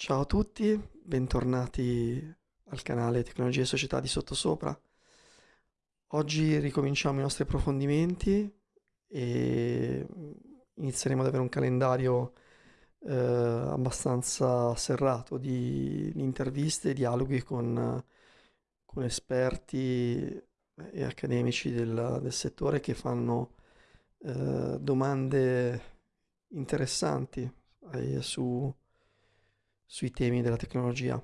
Ciao a tutti, bentornati al canale Tecnologie e Società di Sottosopra. Oggi ricominciamo i nostri approfondimenti e inizieremo ad avere un calendario eh, abbastanza serrato di, di interviste e dialoghi con, con esperti e accademici del, del settore che fanno eh, domande interessanti eh, su sui temi della tecnologia.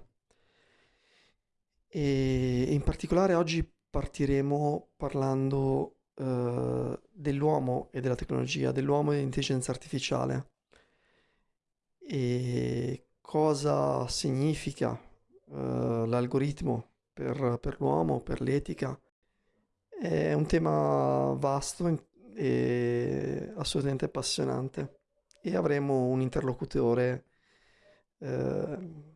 E in particolare oggi partiremo parlando eh, dell'uomo e della tecnologia, dell'uomo e dell'intelligenza artificiale e cosa significa eh, l'algoritmo per, per l'uomo, per l'etica. È un tema vasto e assolutamente appassionante e avremo un interlocutore Ehm,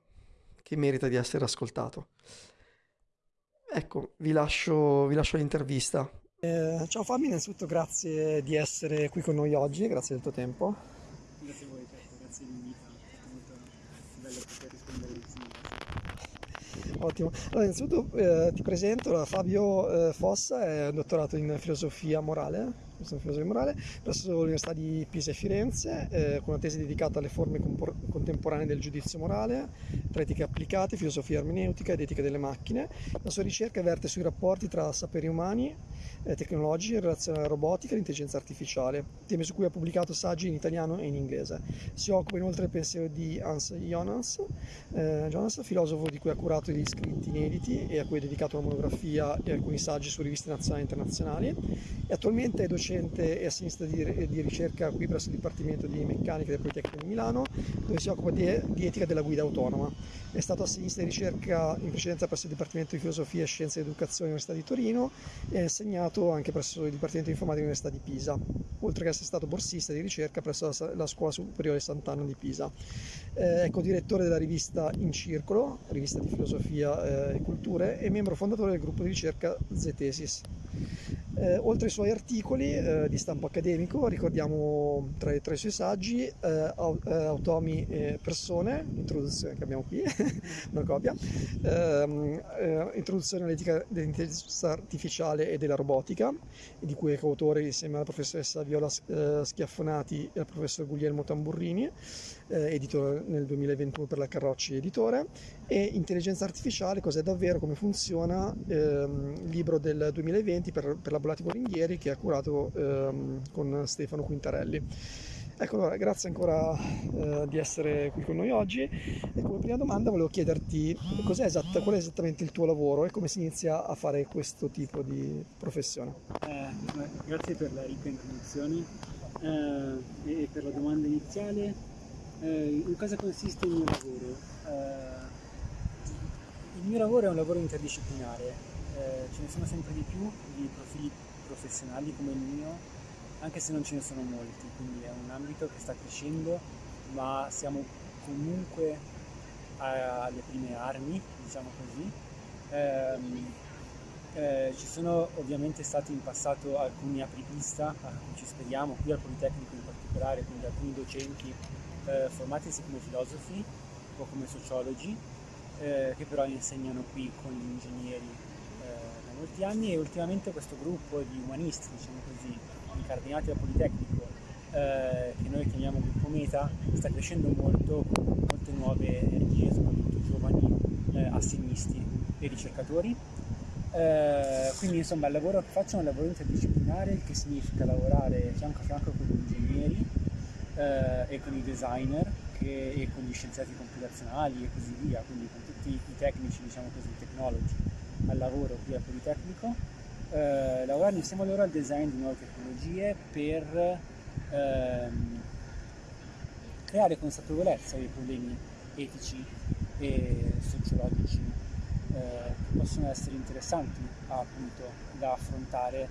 che merita di essere ascoltato. Ecco, vi lascio, vi lascio l'intervista. Eh, ciao Fabio, innanzitutto grazie di essere qui con noi oggi, grazie del tuo tempo. Grazie a voi, certo, grazie dell'invito, è molto bello poter rispondere insieme. Ottimo. Allora, innanzitutto eh, ti presento, Fabio eh, Fossa è dottorato in filosofia morale sono filosofia morale, presso l'Università di Pisa e Firenze, eh, con una tesi dedicata alle forme contemporanee del giudizio morale, tra etiche applicate, filosofia ermeneutica ed etica delle macchine. La sua ricerca verte sui rapporti tra saperi umani, eh, tecnologie in relazione alla robotica e l'intelligenza artificiale, temi su cui ha pubblicato saggi in italiano e in inglese. Si occupa inoltre del pensiero di Hans Jonas, eh, Jonas, filosofo di cui ha curato gli scritti inediti e a cui ha dedicato una monografia e alcuni saggi su riviste nazionali e internazionali. E attualmente è docente e assistente di, di, ricerca qui presso il Dipartimento di Meccanica del Politecnico di Milano, dove si occupa di, di etica della guida autonoma. È stato assinista di ricerca in precedenza presso il Dipartimento di Filosofia, Scienze ed Educazione dell'Università di Torino e ha insegnato anche presso il Dipartimento di Informatica dell'Università di Pisa, oltre che essere stato borsista di ricerca presso la, la Scuola Superiore Sant'Anna di Pisa. Eh, è co-direttore della rivista In Circolo, rivista di filosofia eh, e culture, e membro fondatore del gruppo di ricerca Zetesis. Eh, oltre ai suoi articoli eh, di stampo accademico, ricordiamo tra, tra i suoi saggi eh, eh Automi e Persone, introduzione che abbiamo qui, una copia, ehm, eh, introduzione all'etica dell'intelligenza artificiale e della robotica, di cui è coautore insieme alla professoressa Viola eh, Schiaffonati e al professor Guglielmo Tamburrini, editore nel 2021 per la Carrocci Editore, e Intelligenza artificiale, cos'è davvero, come funziona, ehm, libro del 2020 per, per la Volati Volinghieri che ha curato ehm, con Stefano Quintarelli. Ecco, allora, grazie ancora eh, di essere qui con noi oggi e come prima domanda volevo chiederti esatta, qual è esattamente il tuo lavoro e come si inizia a fare questo tipo di professione. Eh, grazie per la ricca introduzione eh, e per la domanda iniziale. Eh, in cosa consiste il mio lavoro? Eh, il mio lavoro è un lavoro interdisciplinare, eh, ce ne sono sempre di più di profili professionali come il mio, anche se non ce ne sono molti, quindi è un ambito che sta crescendo, ma siamo comunque alle prime armi, diciamo così. Eh, eh, ci sono ovviamente stati in passato alcuni apripista, a cui ci speriamo, qui al Politecnico in particolare, quindi alcuni docenti eh, formati sia come filosofi o come sociologi, eh, che però insegnano qui con gli ingegneri molti anni e ultimamente questo gruppo di umanisti, diciamo così, incardinati dal Politecnico, eh, che noi chiamiamo gruppo Meta, sta crescendo molto con molte nuove energie, soprattutto giovani eh, assegnisti e ricercatori. Eh, quindi insomma il lavoro che faccio è un lavoro interdisciplinare, che significa lavorare fianco a fianco con gli ingegneri eh, e con i designer che, e con gli scienziati computazionali e così via, quindi con tutti i tecnici, diciamo così, tecnologi al lavoro qui al Politecnico, eh, lavorare insieme a loro al design di nuove tecnologie per ehm, creare consapevolezza dei problemi etici e sociologici eh, che possono essere interessanti appunto da affrontare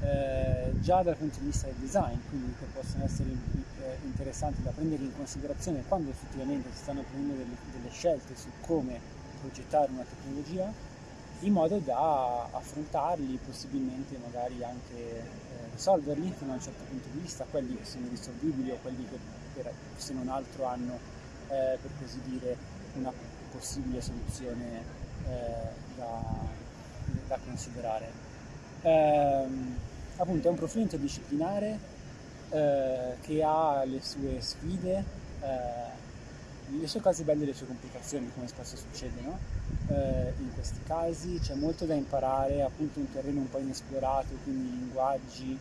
eh, già dal punto di vista del design, quindi che possono essere eh, interessanti da prendere in considerazione quando effettivamente si stanno prendendo delle, delle scelte su come progettare una tecnologia in modo da affrontarli, possibilmente magari anche eh, risolverli fino a un certo punto di vista, quelli che sono risolvibili o quelli che per, se non altro hanno eh, per così dire, una possibile soluzione eh, da, da, considerare. Ehm, appunto è un profilo interdisciplinare eh, che ha le sue sfide, eh, le sue cose belle e le sue complicazioni, come spesso succede no? eh, in questi casi. C'è molto da imparare, appunto un terreno un po' inesplorato, quindi linguaggi,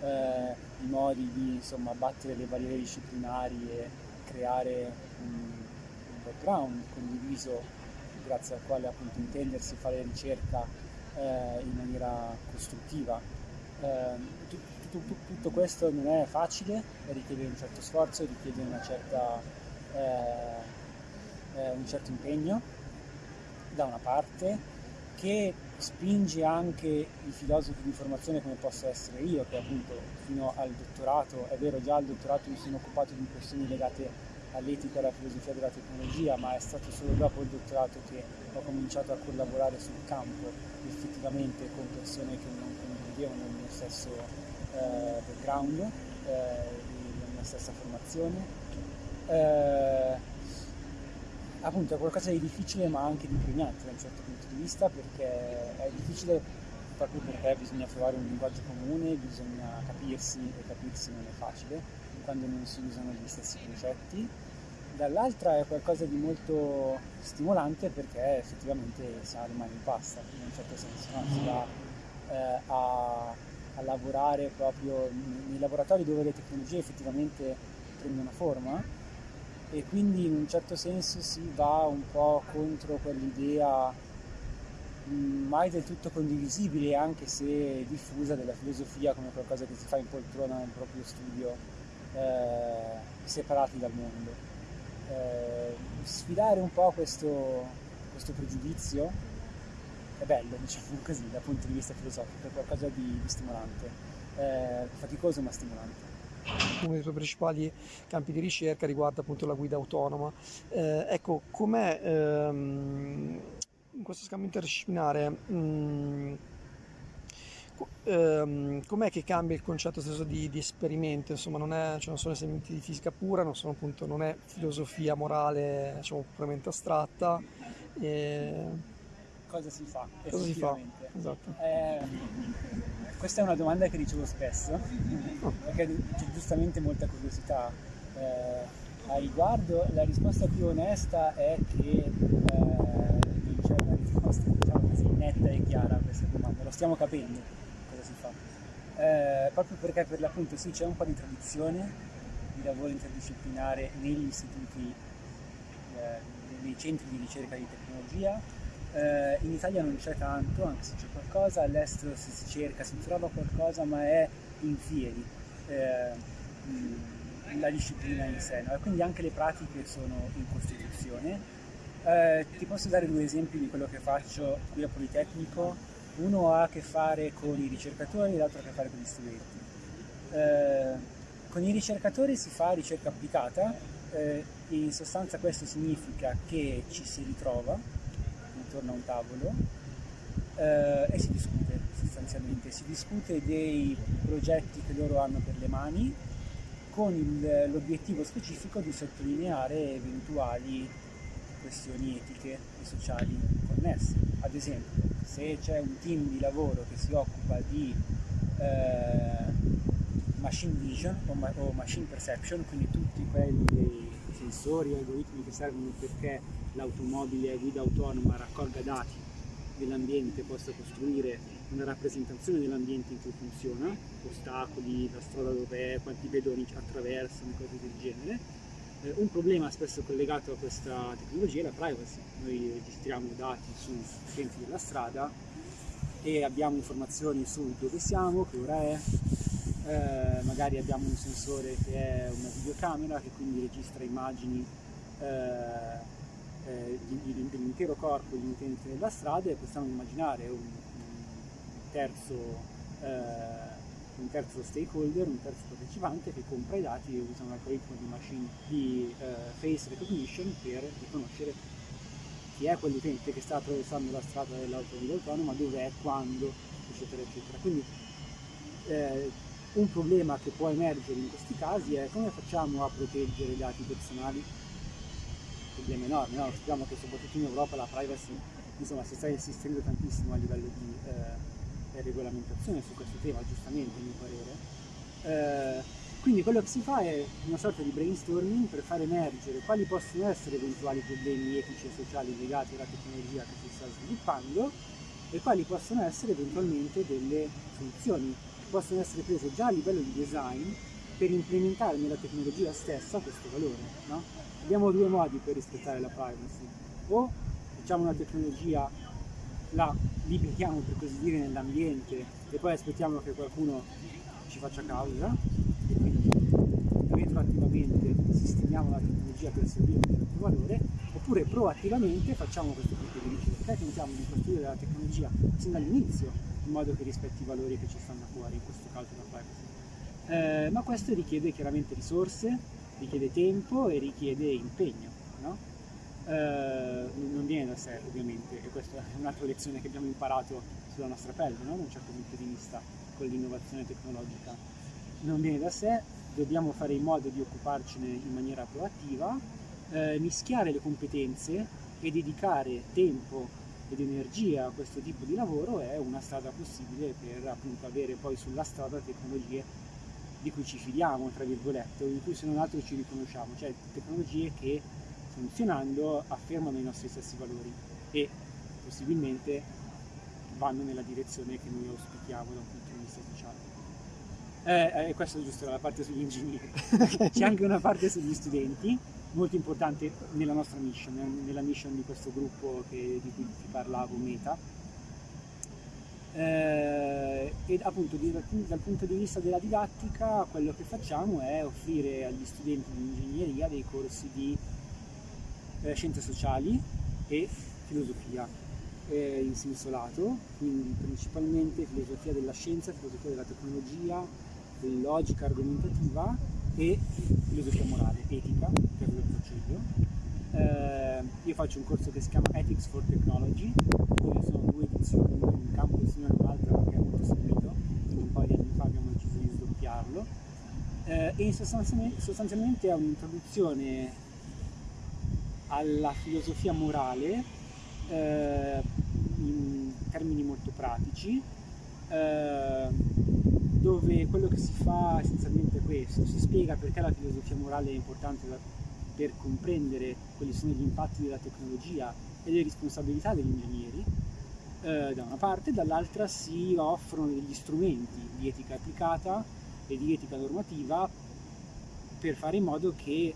eh, i modi di insomma, battere le barriere disciplinari e creare un, un background condiviso grazie al quale appunto intendersi fare ricerca eh, in maniera costruttiva. Eh, tutto, tutto, questo non è facile, richiede un certo sforzo, richiede una certa, eh, eh, un certo impegno da una parte che spinge anche i filosofi di formazione come posso essere io, che appunto fino al dottorato, è vero già al dottorato mi sono occupato di questioni legate all'etica e alla filosofia della tecnologia, ma è stato solo dopo il dottorato che ho cominciato a collaborare sul campo effettivamente con persone che non condividevano il mio stesso eh, background, eh, la mia stessa formazione. Eh, appunto è qualcosa di difficile ma anche di impegnante da un certo punto di vista perché è difficile proprio perché bisogna trovare un linguaggio comune, bisogna capirsi e capirsi non è facile quando non si usano gli stessi concetti. Dall'altra è qualcosa di molto stimolante perché effettivamente si ha le mani in pasta, in un certo senso, no? si va eh, a, a lavorare proprio nei laboratori dove le tecnologie effettivamente prendono forma e quindi in un certo senso si va un po' contro quell'idea mm, mai del tutto condivisibile anche se diffusa della filosofia come qualcosa che si fa in poltrona nel proprio studio eh, separati dal mondo. Eh, sfidare un po' questo, questo, pregiudizio è bello diciamo così dal punto di vista filosofico è qualcosa di, di stimolante. Eh, faticoso ma stimolante uno dei tuoi principali campi di ricerca riguarda appunto la guida autonoma. Eh, ecco, com'è ehm, in questo scambio interdisciplinare, mh, mm, ehm, com'è che cambia il concetto stesso di, di esperimento? Insomma, non, è, cioè non sono elementi di fisica pura, non, sono, appunto, non è filosofia morale diciamo, puramente astratta. E... Cosa si fa? Cosa si fa? Esatto. Eh, questa è una domanda che ricevo spesso, perché c'è giustamente molta curiosità eh, a riguardo. La risposta più onesta è che eh, non c'è una risposta diciamo così, netta e chiara a questa domanda, lo stiamo capendo cosa si fa. Eh, proprio perché per l'appunto sì c'è un po' di tradizione di lavoro interdisciplinare negli istituti, eh, nei centri di ricerca di tecnologia, eh, in Italia non c'è tanto, anche se c'è qualcosa, all'estero si, si cerca, si trova qualcosa, ma è in fieri eh, la disciplina in sé, no? e quindi anche le pratiche sono in Costituzione. Eh, ti posso dare due esempi di quello che faccio qui a Politecnico, uno ha a che fare con i ricercatori e l'altro ha a che fare con gli studenti. Eh, con i ricercatori si fa ricerca applicata, eh, in sostanza questo significa che ci si ritrova intorno a un tavolo eh, e si discute sostanzialmente, si discute dei progetti che loro hanno per le mani con l'obiettivo specifico di sottolineare eventuali questioni etiche e sociali connesse. Ad esempio, se c'è un team di lavoro che si occupa di eh, machine vision o, ma- o, machine perception, quindi tutti quelli sensori e algoritmi che servono perché l'automobile a guida autonoma raccolga dati dell'ambiente, possa costruire una rappresentazione dell'ambiente in cui funziona, ostacoli, la strada dov'è, quanti pedoni attraversano, cose del genere. Eh, un problema spesso collegato a questa tecnologia è la privacy. Noi registriamo dati su utenti della strada e abbiamo informazioni su dove siamo, che ora è, eh, magari abbiamo un sensore che è una videocamera che quindi registra immagini eh, eh, dell'intero corpo di utente della strada e possiamo immaginare un, un, terzo, eh, un, terzo, stakeholder, un terzo partecipante che compra i dati e usa un algoritmo di, machine, di eh, face recognition per riconoscere chi è quell'utente che sta attraversando la strada dell'automobile autonoma, dov'è, quando, eccetera, eccetera. Quindi eh, un problema che può emergere in questi casi è come facciamo a proteggere i dati personali problema enorme, no? sappiamo che soprattutto in Europa la privacy insomma, si sta insistendo tantissimo a livello di eh, regolamentazione su questo tema, giustamente a mio parere. Eh, quindi quello che si fa è una sorta di brainstorming per far emergere quali possono essere eventuali problemi etici e sociali legati alla tecnologia che si sta sviluppando e quali possono essere eventualmente delle soluzioni che possono essere prese già a livello di design per implementare nella tecnologia stessa questo valore. No? Abbiamo due modi per rispettare la privacy, o facciamo una tecnologia, la liberiamo per così dire nell'ambiente e poi aspettiamo che qualcuno ci faccia causa e quindi retroattivamente sistemiamo la tecnologia per servire un certo valore, oppure proattivamente facciamo questo tipo di ricerca e tentiamo di costruire la tecnologia sin dall'inizio in modo che rispetti i valori che ci stanno fuori, in questo caso la privacy. Eh, ma questo richiede chiaramente risorse, richiede tempo e richiede impegno. No? Eh, non viene da sé ovviamente e questa è un'altra lezione che abbiamo imparato sulla nostra pelle no? da un certo punto di vista con l'innovazione tecnologica non viene da sé, dobbiamo fare in modo di occuparcene in maniera proattiva, eh, mischiare le competenze e dedicare tempo ed energia a questo tipo di lavoro è una strada possibile per appunto avere poi sulla strada tecnologie di cui ci fidiamo, tra virgolette, o in cui se non altro ci riconosciamo, cioè tecnologie che funzionando affermano i nostri stessi valori e possibilmente vanno nella direzione che noi auspichiamo da un punto di vista sociale. Eh, eh, questa giusto la parte sugli ingegneri. C'è anche una parte sugli studenti, molto importante nella nostra mission, nella mission di questo gruppo che, di cui ti parlavo, Meta. Eh, ed appunto di, dal punto di vista della didattica quello che facciamo è offrire agli studenti di ingegneria dei corsi di eh, scienze sociali e filosofia eh, in senso lato, quindi principalmente filosofia della scienza, filosofia della tecnologia, logica argomentativa e filosofia morale, etica, che è quello. Eh, io faccio un corso che si chiama Ethics for Technology, dove sono due edizioni, una in un campus e una in un altro perché è molto seguito, quindi un paio di anni fa abbiamo deciso di sdoppiarlo. Eh, e sostanzialmente, sostanzialmente è un'introduzione alla filosofia morale eh, in termini molto pratici, eh, dove quello che si fa essenzialmente è questo, si spiega perché la filosofia morale è importante per comprendere quali sono gli impatti della tecnologia e le responsabilità degli ingegneri, eh, da una parte, dall'altra si offrono degli strumenti di etica applicata e di etica normativa per fare in modo che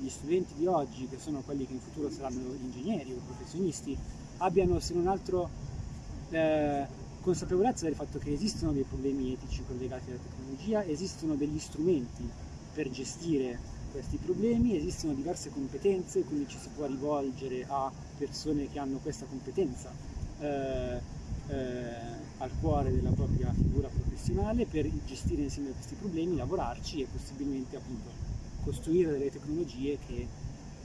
gli studenti di oggi, che sono quelli che in futuro saranno ingegneri o professionisti, abbiano se non altro eh, consapevolezza del fatto che esistono dei problemi etici collegati alla tecnologia, esistono degli strumenti per gestire questi problemi, esistono diverse competenze, quindi ci si può rivolgere a persone che hanno questa competenza eh, eh, al cuore della propria figura professionale per gestire insieme questi problemi, lavorarci e possibilmente appunto costruire delle tecnologie che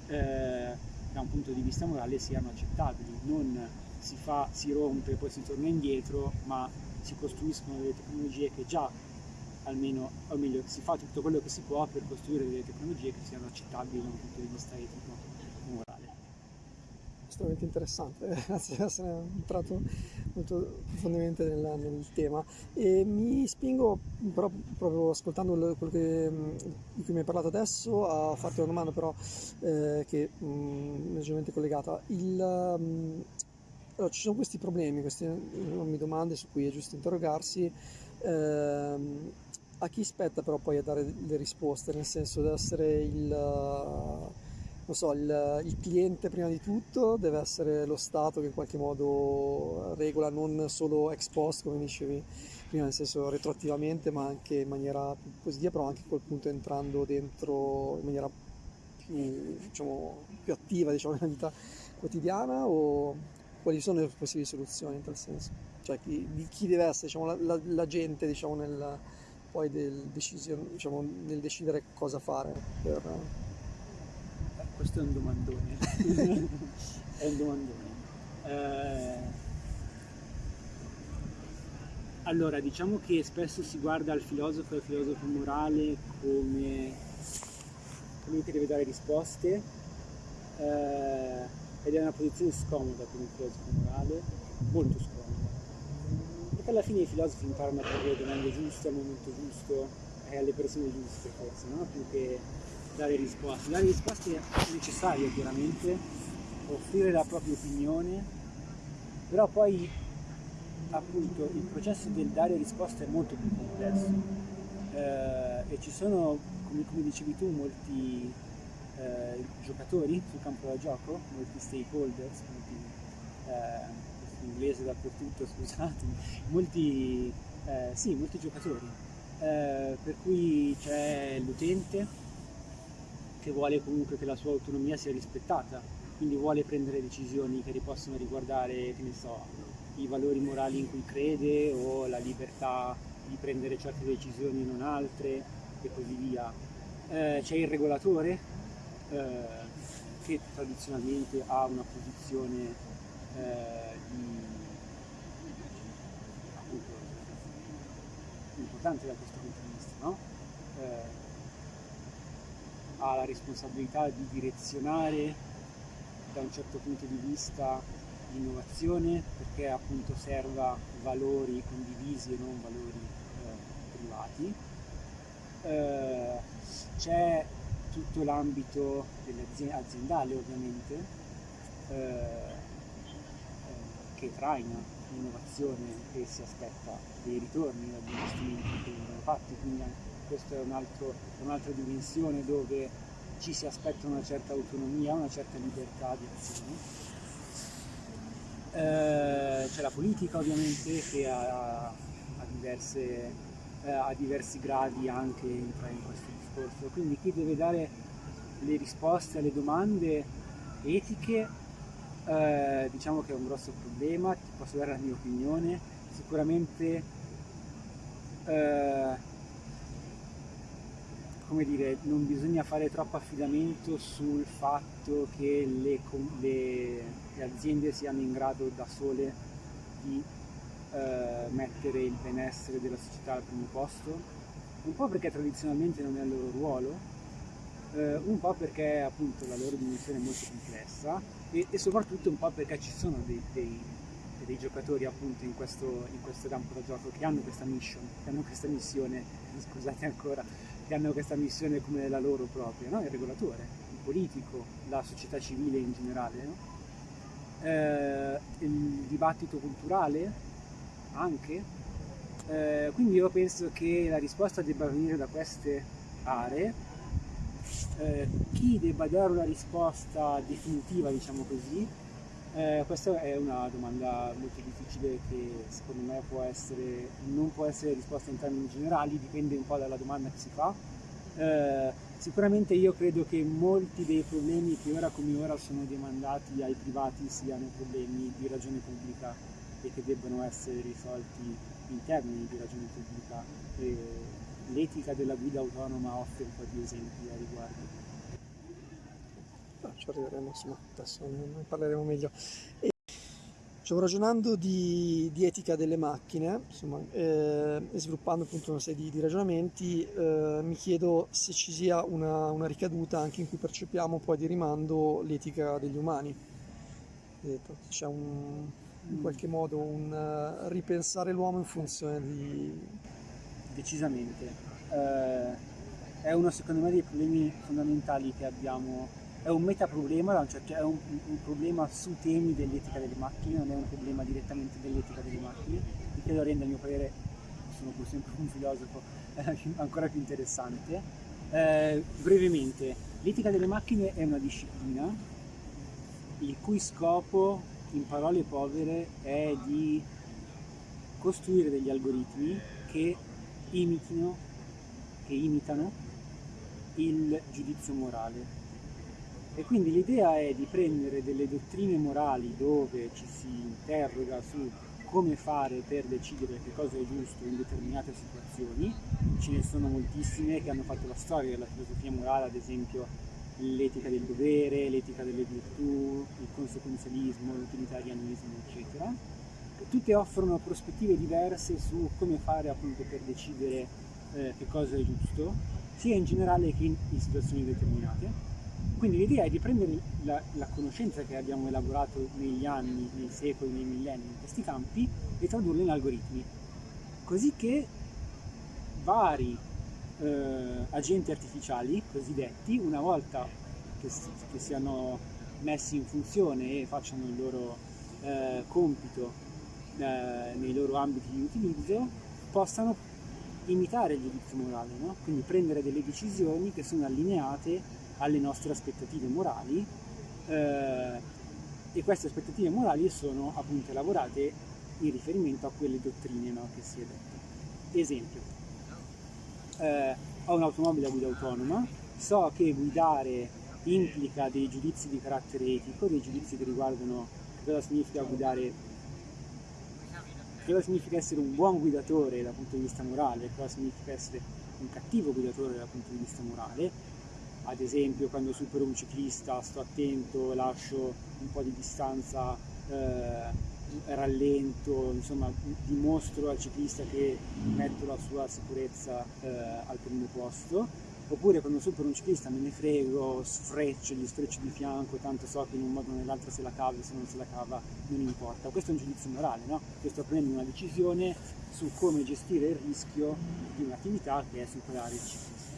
eh, da un punto di vista morale siano accettabili, non si fa, si rompe, poi si torna indietro, ma si costruiscono delle tecnologie che già almeno, o meglio, si fa tutto quello che si può per costruire delle tecnologie che siano accettabili da un punto di vista etico e morale. Estremamente interessante, grazie di essere entrato molto profondamente nel, nel, tema e mi spingo però proprio ascoltando quello che, di cui mi hai parlato adesso a farti una domanda però eh, che è leggermente collegata. Il, mh, allora, ci sono questi problemi, queste domande su cui è giusto interrogarsi. Ehm, a chi spetta però poi a dare le risposte, nel senso deve essere il, so, il, il, cliente prima di tutto, deve essere lo Stato che in qualche modo regola non solo ex post come dicevi prima, nel senso retroattivamente ma anche in maniera più positiva, però anche a quel punto entrando dentro in maniera più, diciamo, più attiva diciamo, nella vita quotidiana o quali sono le possibili soluzioni in tal senso? Cioè chi, chi deve essere diciamo, la, la, la, gente diciamo, nel, poi del decision, diciamo, nel decidere cosa fare per... Eh, questo è un domandone. è un domandone. Eh, allora, diciamo che spesso si guarda al filosofo e al filosofo morale come colui che deve dare risposte eh, ed è una posizione scomoda per un filosofo morale, molto scomoda. Perché alla fine i filosofi imparano a porre le domande giuste al momento giusto e alle persone giuste forse, no? più che dare risposte. Dare risposte è necessario chiaramente, offrire la propria opinione, però poi appunto il processo del dare risposte è molto più complesso eh, e ci sono, come, come dicevi tu, molti eh, giocatori sul campo da gioco, molti stakeholders, molti, eh, inglese dappertutto, scusatemi, molti, eh, sì, molti giocatori, eh, per cui c'è l'utente che vuole comunque che la sua autonomia sia rispettata, quindi vuole prendere decisioni che possono riguardare, che ne so, i valori morali in cui crede o la libertà di prendere certe decisioni e non altre e così via. Eh, c'è il regolatore eh, che tradizionalmente ha una posizione eh, di, appunto, importante da questo punto di vista, no? Eh, ha la responsabilità di direzionare da un certo punto di vista l'innovazione perché appunto serva valori condivisi e non valori eh, privati. Eh, c'è tutto l'ambito aziendale ovviamente eh, eh, che traina l'innovazione e si aspetta dei ritorni dagli investimenti che vengono fatti, quindi questa è, un'altra dimensione dove ci si aspetta una certa autonomia, una certa libertà di azione. Eh, c'è la politica ovviamente che ha, ha, diverse, eh, ha diversi gradi anche in, in questo discorso, quindi chi deve dare le risposte alle domande etiche eh, diciamo che è un grosso problema, ti posso dare la mia opinione, sicuramente eh, come dire, non bisogna fare troppo affidamento sul fatto che le, le, le aziende siano in grado da sole di eh, mettere il benessere della società al primo posto, un po' perché tradizionalmente non è il loro ruolo, eh, un po' perché appunto la loro dimensione è molto complessa e, e soprattutto un po' perché ci sono dei, dei, dei giocatori appunto in questo, in questo campo da gioco che hanno questa mission, che hanno questa missione, scusate ancora, che hanno questa missione come la loro propria, no? il regolatore, il politico, la società civile in generale, no? eh, il dibattito culturale anche. Eh, quindi io penso che la risposta debba venire da queste aree. Eh, chi debba dare una risposta definitiva, diciamo così, eh, questa è una domanda molto difficile che secondo me può essere, non può essere risposta in termini generali, dipende un po' dalla domanda che si fa. Eh, sicuramente io credo che molti dei problemi che ora come ora sono demandati ai privati siano problemi di ragione pubblica e che debbano essere risolti in termini di ragione pubblica. E l'etica della guida autonoma offre un po' di esempi a riguardo ci arriveremo, insomma, adesso ne parleremo meglio. E stavo ragionando di, di, etica delle macchine, insomma, eh, e sviluppando appunto una serie di, di ragionamenti, eh, mi chiedo se ci sia una, una, ricaduta anche in cui percepiamo poi di rimando l'etica degli umani. C'è un, in qualche modo un uh, ripensare l'uomo in funzione di... Decisamente. Eh, è uno secondo me dei problemi fondamentali che abbiamo è un metaproblema, cioè è un, un, problema su temi dell'etica delle macchine, non è un problema direttamente dell'etica delle macchine, il che lo rende a mio parere, sono pur sempre un filosofo, eh, ancora più interessante. Eh, brevemente, l'etica delle macchine è una disciplina il cui scopo, in parole povere, è di costruire degli algoritmi che imitino, che imitano il giudizio morale e quindi l'idea è di prendere delle dottrine morali dove ci si interroga su come fare per decidere che cosa è giusto in determinate situazioni. Ce ne sono moltissime che hanno fatto la storia della filosofia morale, ad esempio l'etica del dovere, l'etica delle virtù, il conseguenzialismo, l'utilitarianismo, eccetera. Tutte offrono prospettive diverse su come fare appunto per decidere eh, che cosa è giusto, sia in generale che in, in situazioni determinate. Quindi l'idea è di prendere la, la, conoscenza che abbiamo elaborato negli anni, nei secoli, nei millenni in questi campi e tradurla in algoritmi, così che vari eh, agenti artificiali cosiddetti, una volta che, che, siano messi in funzione e facciano il loro eh, compito eh, nei loro ambiti di utilizzo, possano imitare il giudizio morale, no? quindi prendere delle decisioni che sono allineate alle nostre aspettative morali eh, e queste aspettative morali sono appunto elaborate in riferimento a quelle dottrine no? che si è detto. Esempio, eh, ho un'automobile a guida autonoma, so che guidare implica dei giudizi di carattere etico, dei giudizi che riguardano cosa significa guidare, cosa significa essere un buon guidatore dal punto di vista morale, cosa significa essere un cattivo guidatore dal punto di vista morale. Ad esempio quando supero un ciclista sto attento, lascio un po' di distanza eh, rallento, insomma dimostro al ciclista che metto la sua sicurezza eh, al primo posto, oppure quando supero un ciclista me ne frego, sfreccio, gli sfreccio di fianco, tanto so che in un modo o nell'altro se la cava, se non se la cava non importa. Questo è un giudizio morale, no? Io sto prendendo una decisione su come gestire il rischio di un'attività che è superare il ciclista.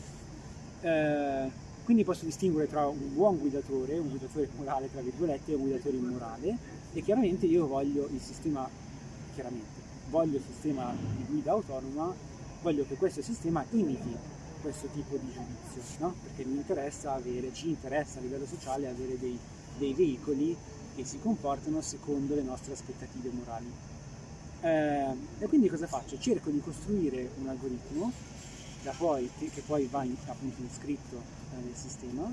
Eh, quindi posso distinguere tra un buon guidatore, un guidatore morale tra virgolette, e un guidatore immorale e chiaramente io voglio il sistema, chiaramente, voglio il sistema di guida autonoma, voglio che questo sistema imiti questo tipo di giudizio, no? perché mi interessa avere, ci interessa a livello sociale avere dei, dei veicoli che si comportano secondo le nostre aspettative morali. Eh, e quindi cosa faccio? Cerco di costruire un algoritmo poi, che poi va in, appunto iscritto eh, nel sistema,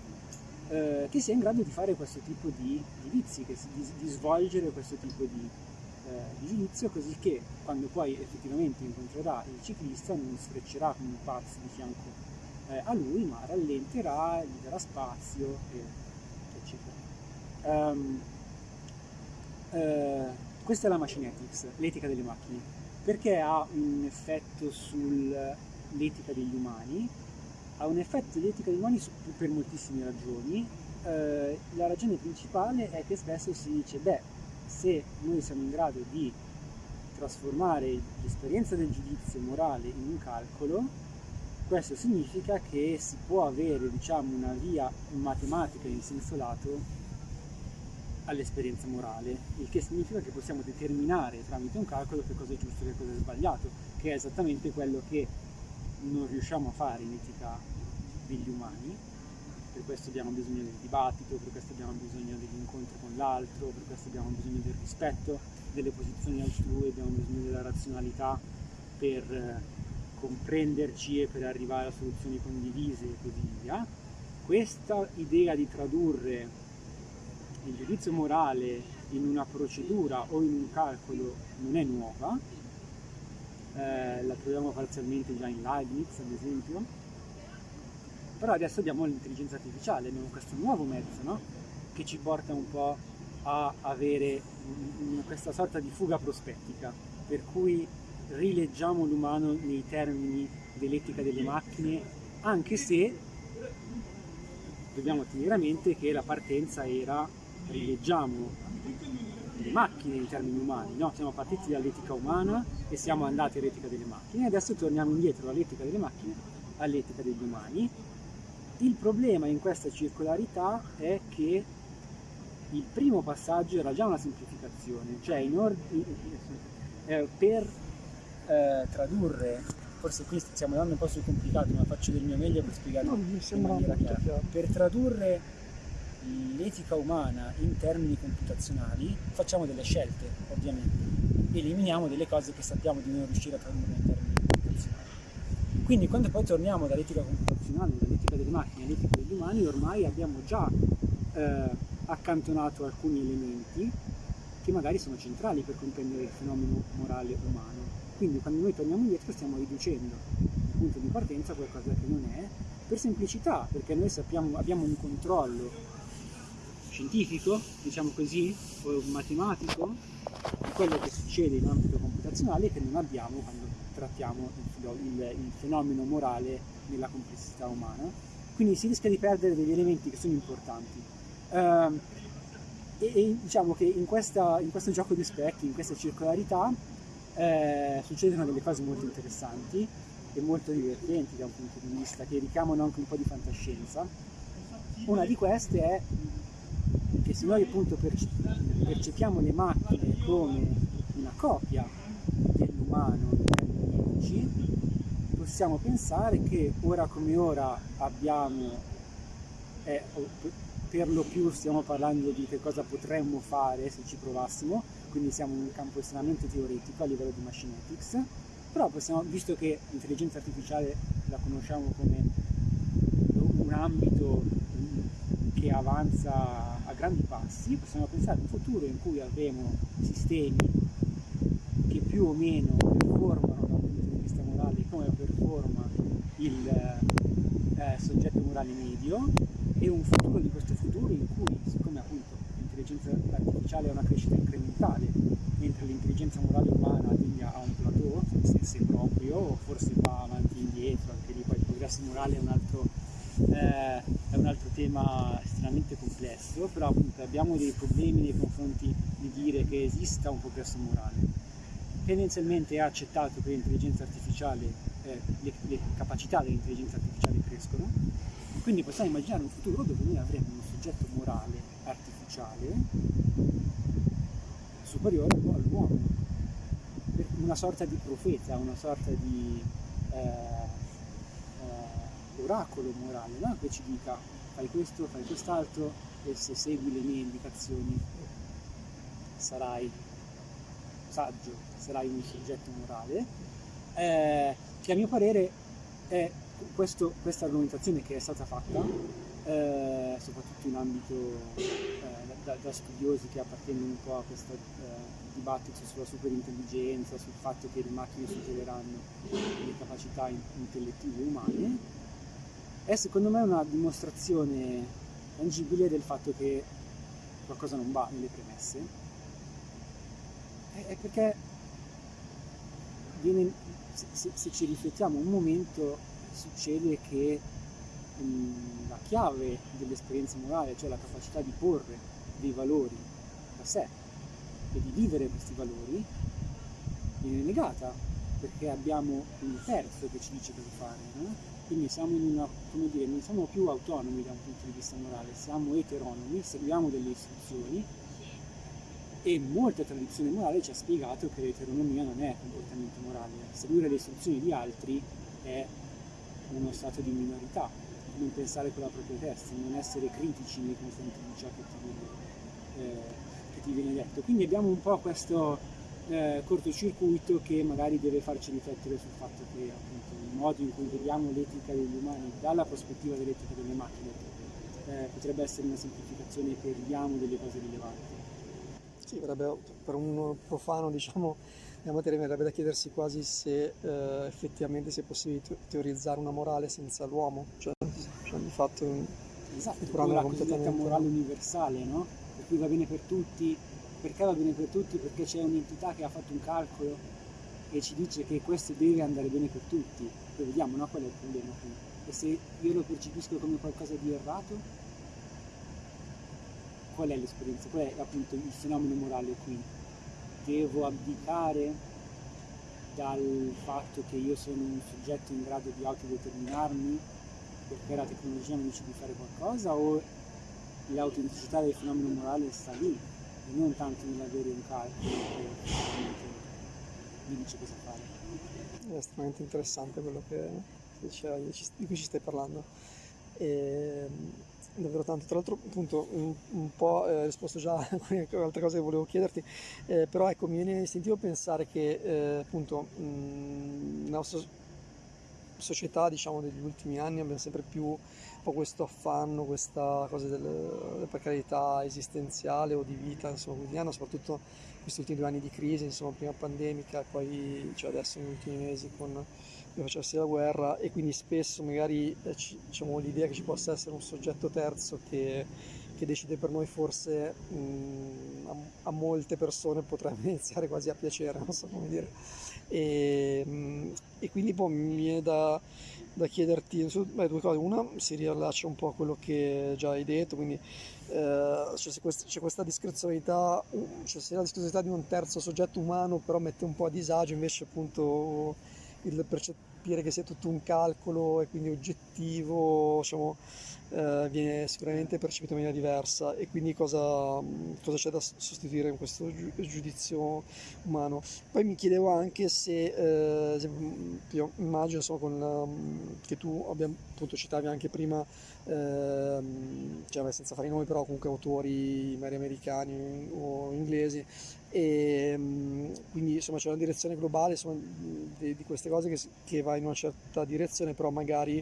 eh, che sia in grado di fare questo tipo di giudizi, di, di, svolgere questo tipo di, di, giudizio, così che quando poi effettivamente incontrerà il ciclista non sfreccerà come un pazzo di fianco eh, a lui, ma rallenterà, gli darà spazio, eccetera. Um, questa è la machine ethics, l'etica delle macchine, perché ha un effetto sul l'etica degli umani, ha un effetto di etica degli umani per moltissime ragioni. Eh, la ragione principale è che spesso si dice, beh, se noi siamo in grado di trasformare l'esperienza del giudizio morale in un calcolo, questo significa che si può avere diciamo, una via matematica in senso lato all'esperienza morale, il che significa che possiamo determinare tramite un calcolo che cosa è giusto e che cosa è sbagliato, che è esattamente quello che non riusciamo a fare in etica degli umani, per questo abbiamo bisogno del dibattito, per questo abbiamo bisogno dell'incontro con l'altro, per questo abbiamo bisogno del rispetto delle posizioni altrui, abbiamo bisogno della razionalità per eh, comprenderci e per arrivare a soluzioni condivise e così via. Questa idea di tradurre il giudizio morale in una procedura o in un calcolo non è nuova, eh, la troviamo parzialmente già in Leibniz ad esempio, però adesso abbiamo l'intelligenza artificiale, abbiamo questo nuovo mezzo no? che ci porta un po' a avere questa sorta di fuga prospettica, per cui rileggiamo l'umano nei termini dell'etica delle macchine, anche se dobbiamo tenere a mente che la partenza era rileggiamo le macchine in termini umani, no? siamo partiti dall'etica umana e siamo andati all'etica delle macchine, adesso torniamo indietro dall'etica delle macchine all'etica degli umani. Il problema in questa circolarità è che il primo passaggio era già una semplificazione, cioè eh, per eh, tradurre, forse qui stiamo andando un po' sul complicato, ma faccio del mio meglio per spiegarlo no, in maniera chiara. Per tradurre l'etica umana in termini computazionali facciamo delle scelte, ovviamente, eliminiamo delle cose che sappiamo di non riuscire a tradurre in termini. Quindi quando poi torniamo dall'etica computazionale, dall'etica delle macchine all'etica degli umani, ormai abbiamo già eh, accantonato alcuni elementi che magari sono centrali per comprendere il fenomeno morale umano. Quindi quando noi torniamo indietro stiamo riducendo il punto di partenza a qualcosa che non è, per semplicità, perché noi sappiamo, abbiamo un controllo scientifico, diciamo così, o matematico, di quello che succede in ambito computazionale che non abbiamo quando trattiamo il, il, fenomeno morale nella complessità umana. quindi si rischia di perdere degli elementi che sono importanti. Uh, e, e, diciamo che in, questa, in, questo gioco di specchi, in questa circolarità, eh, succedono delle cose molto interessanti e molto divertenti da un punto di vista che richiamano anche un po' di fantascienza. Una di queste è che se noi appunto percepiamo le macchine come una copia dell'umano 10, possiamo pensare che ora come ora abbiamo, eh, per lo più stiamo parlando di che cosa potremmo fare se ci provassimo, quindi siamo in un campo estremamente teoretico a livello di machine ethics, però possiamo, visto che l'intelligenza artificiale la conosciamo come un ambito che avanza grandi passi, possiamo pensare a un futuro in cui avremo sistemi che più o meno punto morale come performa il eh, soggetto morale medio e un futuro di questo futuro in cui, siccome appunto l'intelligenza artificiale ha una crescita incrementale, mentre l'intelligenza morale umana tende a un plateau, se, se proprio, forse va avanti e indietro, anche lì poi il progresso morale è un altro, eh, è un altro tema estremamente complesso, però appunto abbiamo dei problemi nei confronti di dire che esista un progresso morale. Tendenzialmente è accettato che l'intelligenza artificiale, eh, le, le capacità dell'intelligenza artificiale crescono, quindi possiamo immaginare un futuro dove noi avremo un soggetto morale artificiale superiore all'uomo, una sorta di profeta, una sorta di eh, eh, oracolo morale, no? che ci dica fai questo, fai quest'altro e se segui le mie indicazioni sarai saggio, sarai un soggetto morale, eh, che a mio parere è questo, questa argomentazione che è stata fatta, eh, soprattutto in ambito eh, da, da, studiosi che appartengono un po' a questo eh, dibattito sulla superintelligenza, sul fatto che le macchine superiranno le capacità intellettive umane, è secondo me una dimostrazione tangibile del fatto che qualcosa non va nelle premesse, è perché viene, se, se, ci riflettiamo un momento succede che mh, la chiave dell'esperienza morale, cioè la capacità di porre dei valori da sé e di vivere questi valori, viene negata perché abbiamo un terzo che ci dice cosa fare. No? quindi siamo in una, come dire, non siamo più autonomi da un punto di vista morale, siamo eteronomi, seguiamo delle istruzioni e molta tradizione morale ci ha spiegato che l'eteronomia non è comportamento morale, seguire le istruzioni di altri è uno stato di minorità, non pensare con la propria testa, non essere critici nei confronti di ciò che ti viene, eh, che ti viene detto. Quindi abbiamo un po' questo eh, cortocircuito che magari deve farci riflettere sul fatto che appunto il modo in cui vediamo l'etica degli umani dalla prospettiva dell'etica delle macchine eh, potrebbe essere una semplificazione e perdiamo delle cose rilevanti. Sì, verrebbe, per un profano diciamo, nella materia verrebbe da chiedersi quasi se eh, effettivamente sia possibile teorizzare una morale senza l'uomo, cioè, cioè di fatto esatto, la cosiddetta morale universale, no? per cui va bene per tutti, perché va bene per tutti? Perché c'è un'entità che ha fatto un calcolo e ci dice che questo deve andare bene per tutti. Poi vediamo no, qual è il problema qui. E se io lo percepisco come qualcosa di errato, qual è l'esperienza? Qual è appunto il fenomeno morale qui? Devo abdicare dal fatto che io sono un soggetto in grado di autodeterminarmi perché la tecnologia mi dice di fare qualcosa o l'autenticità del fenomeno morale sta lì e non tanto nell'avere un calcolo che mi dice cosa fare. È estremamente interessante quello che di cui ci stai parlando. E, davvero tanto, tra l'altro appunto un, un po' eh, risposto già a altre cose che volevo chiederti, eh, però ecco mi viene istintivo pensare che eh, appunto mh, nella nostra società diciamo degli ultimi anni abbiamo sempre più un po' questo affanno, questa cosa della precarietà esistenziale o di vita insomma quotidiana, soprattutto questi ultimi due anni di crisi, insomma, prima pandemica poi cioè adesso negli ultimi mesi con il facersi la guerra e quindi spesso magari eh, diciamo, l'idea che ci possa essere un soggetto terzo che, che decide per noi forse mh, a molte persone potrebbe iniziare quasi a piacere, non so come dire. E, mm, e quindi poi mi viene da, da chiederti beh, due cose. Una si riallaccia un po' a quello che già hai detto, quindi eh, cioè, c'è, questa, c'è, questa, discrezionalità, cioè sia la discrezionalità di un terzo soggetto umano, però mette un po' a disagio invece appunto il percepire che sia tutto un calcolo e quindi oggettivo, diciamo, eh, viene sicuramente percepito in maniera diversa e quindi cosa, cosa c'è da sostituire in questo giudizio umano. Poi mi chiedevo anche se, eh, immagino insomma, con, che tu abbiamo, appunto citavi anche prima, eh, cioè, senza fare i nomi, però comunque autori magari americani o inglesi, e mm, quindi insomma c'è una direzione globale insomma, di, di, queste cose che, che, va in una certa direzione, però magari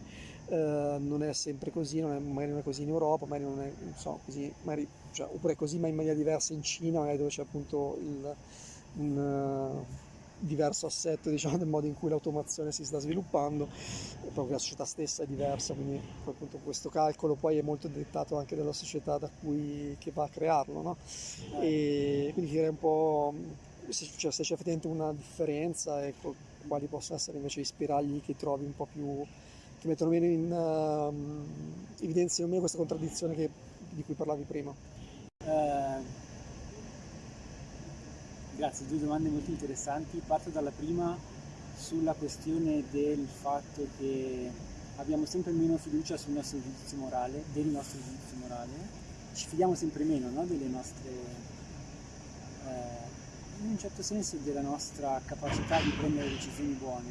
eh, non è sempre così, non è, magari non è così in Europa, magari non è so, così, magari, cioè, oppure così ma in maniera diversa in Cina, magari dove c'è appunto il, un diverso assetto diciamo, del modo in cui l'automazione si sta sviluppando, proprio la società stessa è diversa, quindi appunto questo calcolo poi è molto dettato anche dalla società da cui, che va a crearlo, no? E quindi direi un po' se, cioè, se c'è effettivamente una differenza e quali possono essere invece i spiragli che trovi un po' più che mettono meno in uh, evidenziano meno questa contraddizione che, di cui parlavi prima. Uh, grazie, due domande molto interessanti. Parto dalla prima sulla questione del fatto che abbiamo sempre meno fiducia sul nostro giudizio morale, del nostro giudizio morale, ci fidiamo sempre meno no? delle nostre, eh, in un certo senso della nostra capacità di prendere decisioni buone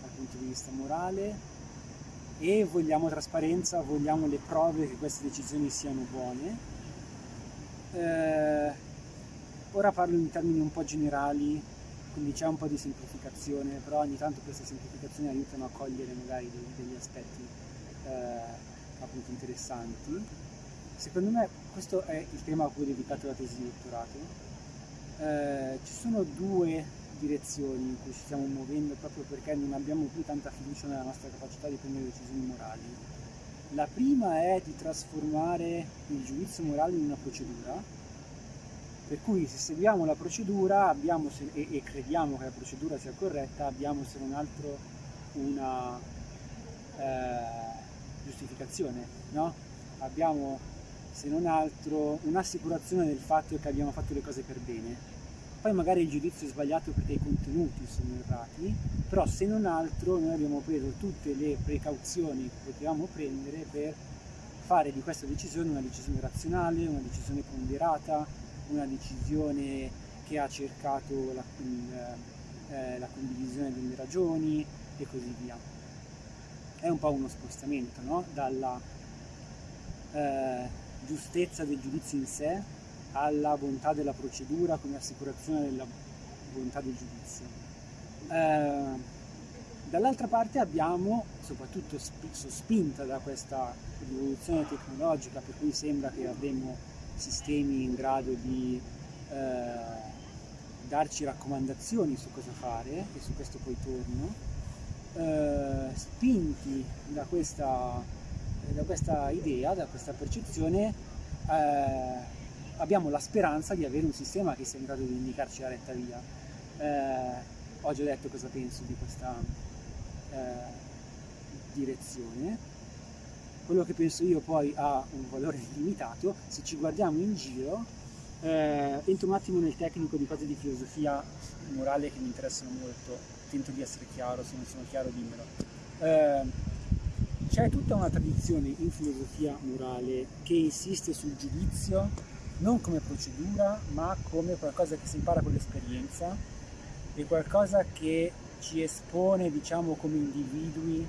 dal punto di vista morale e vogliamo trasparenza, vogliamo le prove che queste decisioni siano buone. Eh, ora parlo in termini un po' generali, quindi c'è un po' di semplificazione, però ogni tanto queste semplificazioni aiutano a cogliere magari degli, aspetti eh, appunto interessanti. Secondo me questo è il tema a cui ho dedicato la tesi di dottorato. Eh, ci sono due direzioni in cui ci stiamo muovendo proprio perché non abbiamo più tanta fiducia nella nostra capacità di prendere decisioni morali. La prima è di trasformare il giudizio morale in una procedura, per cui se seguiamo la procedura abbiamo, e, e, crediamo che la procedura sia corretta, abbiamo se non altro una eh, giustificazione, no? abbiamo se non altro un'assicurazione del fatto che abbiamo fatto le cose per bene poi magari il giudizio è sbagliato perché i contenuti sono errati, però se non altro noi abbiamo preso tutte le precauzioni che potevamo prendere per fare di questa decisione una decisione razionale, una decisione ponderata, una decisione che ha cercato la, eh, la condivisione delle ragioni e così via. È un po' uno spostamento no? dalla eh, giustezza del giudizio in sé alla bontà della procedura come assicurazione della bontà del giudizio. Eh, dall'altra parte abbiamo, soprattutto sospinta da questa rivoluzione tecnologica per cui sembra che avremo sistemi in grado di eh, darci raccomandazioni su cosa fare e su questo poi torno, eh, spinti da questa, da questa, idea, da questa percezione, eh, abbiamo la speranza di avere un sistema che sia in grado di indicarci la retta via. Eh, ho già detto cosa penso di questa eh, direzione. Quello che penso io poi ha un valore limitato, se ci guardiamo in giro, eh, entro un attimo nel tecnico di cose di filosofia morale che mi interessano molto, tento di essere chiaro, se non sono chiaro dimmelo. Eh, c'è tutta una tradizione in filosofia morale che insiste sul giudizio non come procedura, ma come qualcosa che si impara con l'esperienza e qualcosa che ci espone, diciamo, come individui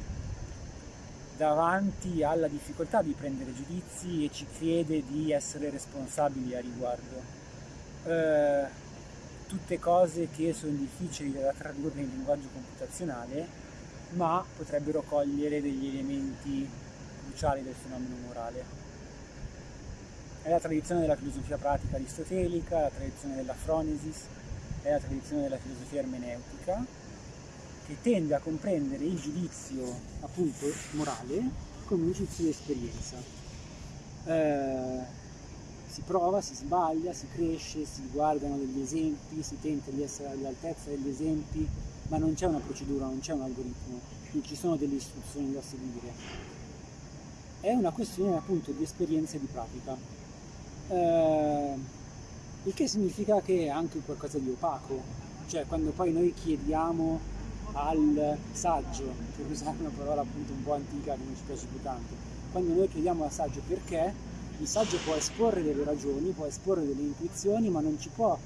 davanti alla difficoltà di prendere giudizi e ci chiede di essere responsabili a riguardo. Eh, tutte cose che sono difficili da tradurre in linguaggio computazionale, ma potrebbero cogliere degli elementi cruciali del fenomeno morale. È la tradizione della filosofia pratica aristotelica, la tradizione della phronesis, è la tradizione della filosofia ermeneutica, che tende a comprendere il giudizio appunto morale come un giudizio di esperienza. Eh, si prova, si sbaglia, si cresce, si guardano degli esempi, si tenta di essere all'altezza degli esempi, ma non c'è una procedura, non c'è un algoritmo, non ci sono delle istruzioni da seguire. È una questione appunto di esperienza e di pratica. Eh, il che significa che è anche qualcosa di opaco, cioè quando poi noi chiediamo al saggio, per usare una parola appunto un po' antica che non ci piace più tanto, quando noi chiediamo al saggio perché, il saggio può esporre delle ragioni, può esporre delle intuizioni, ma non ci può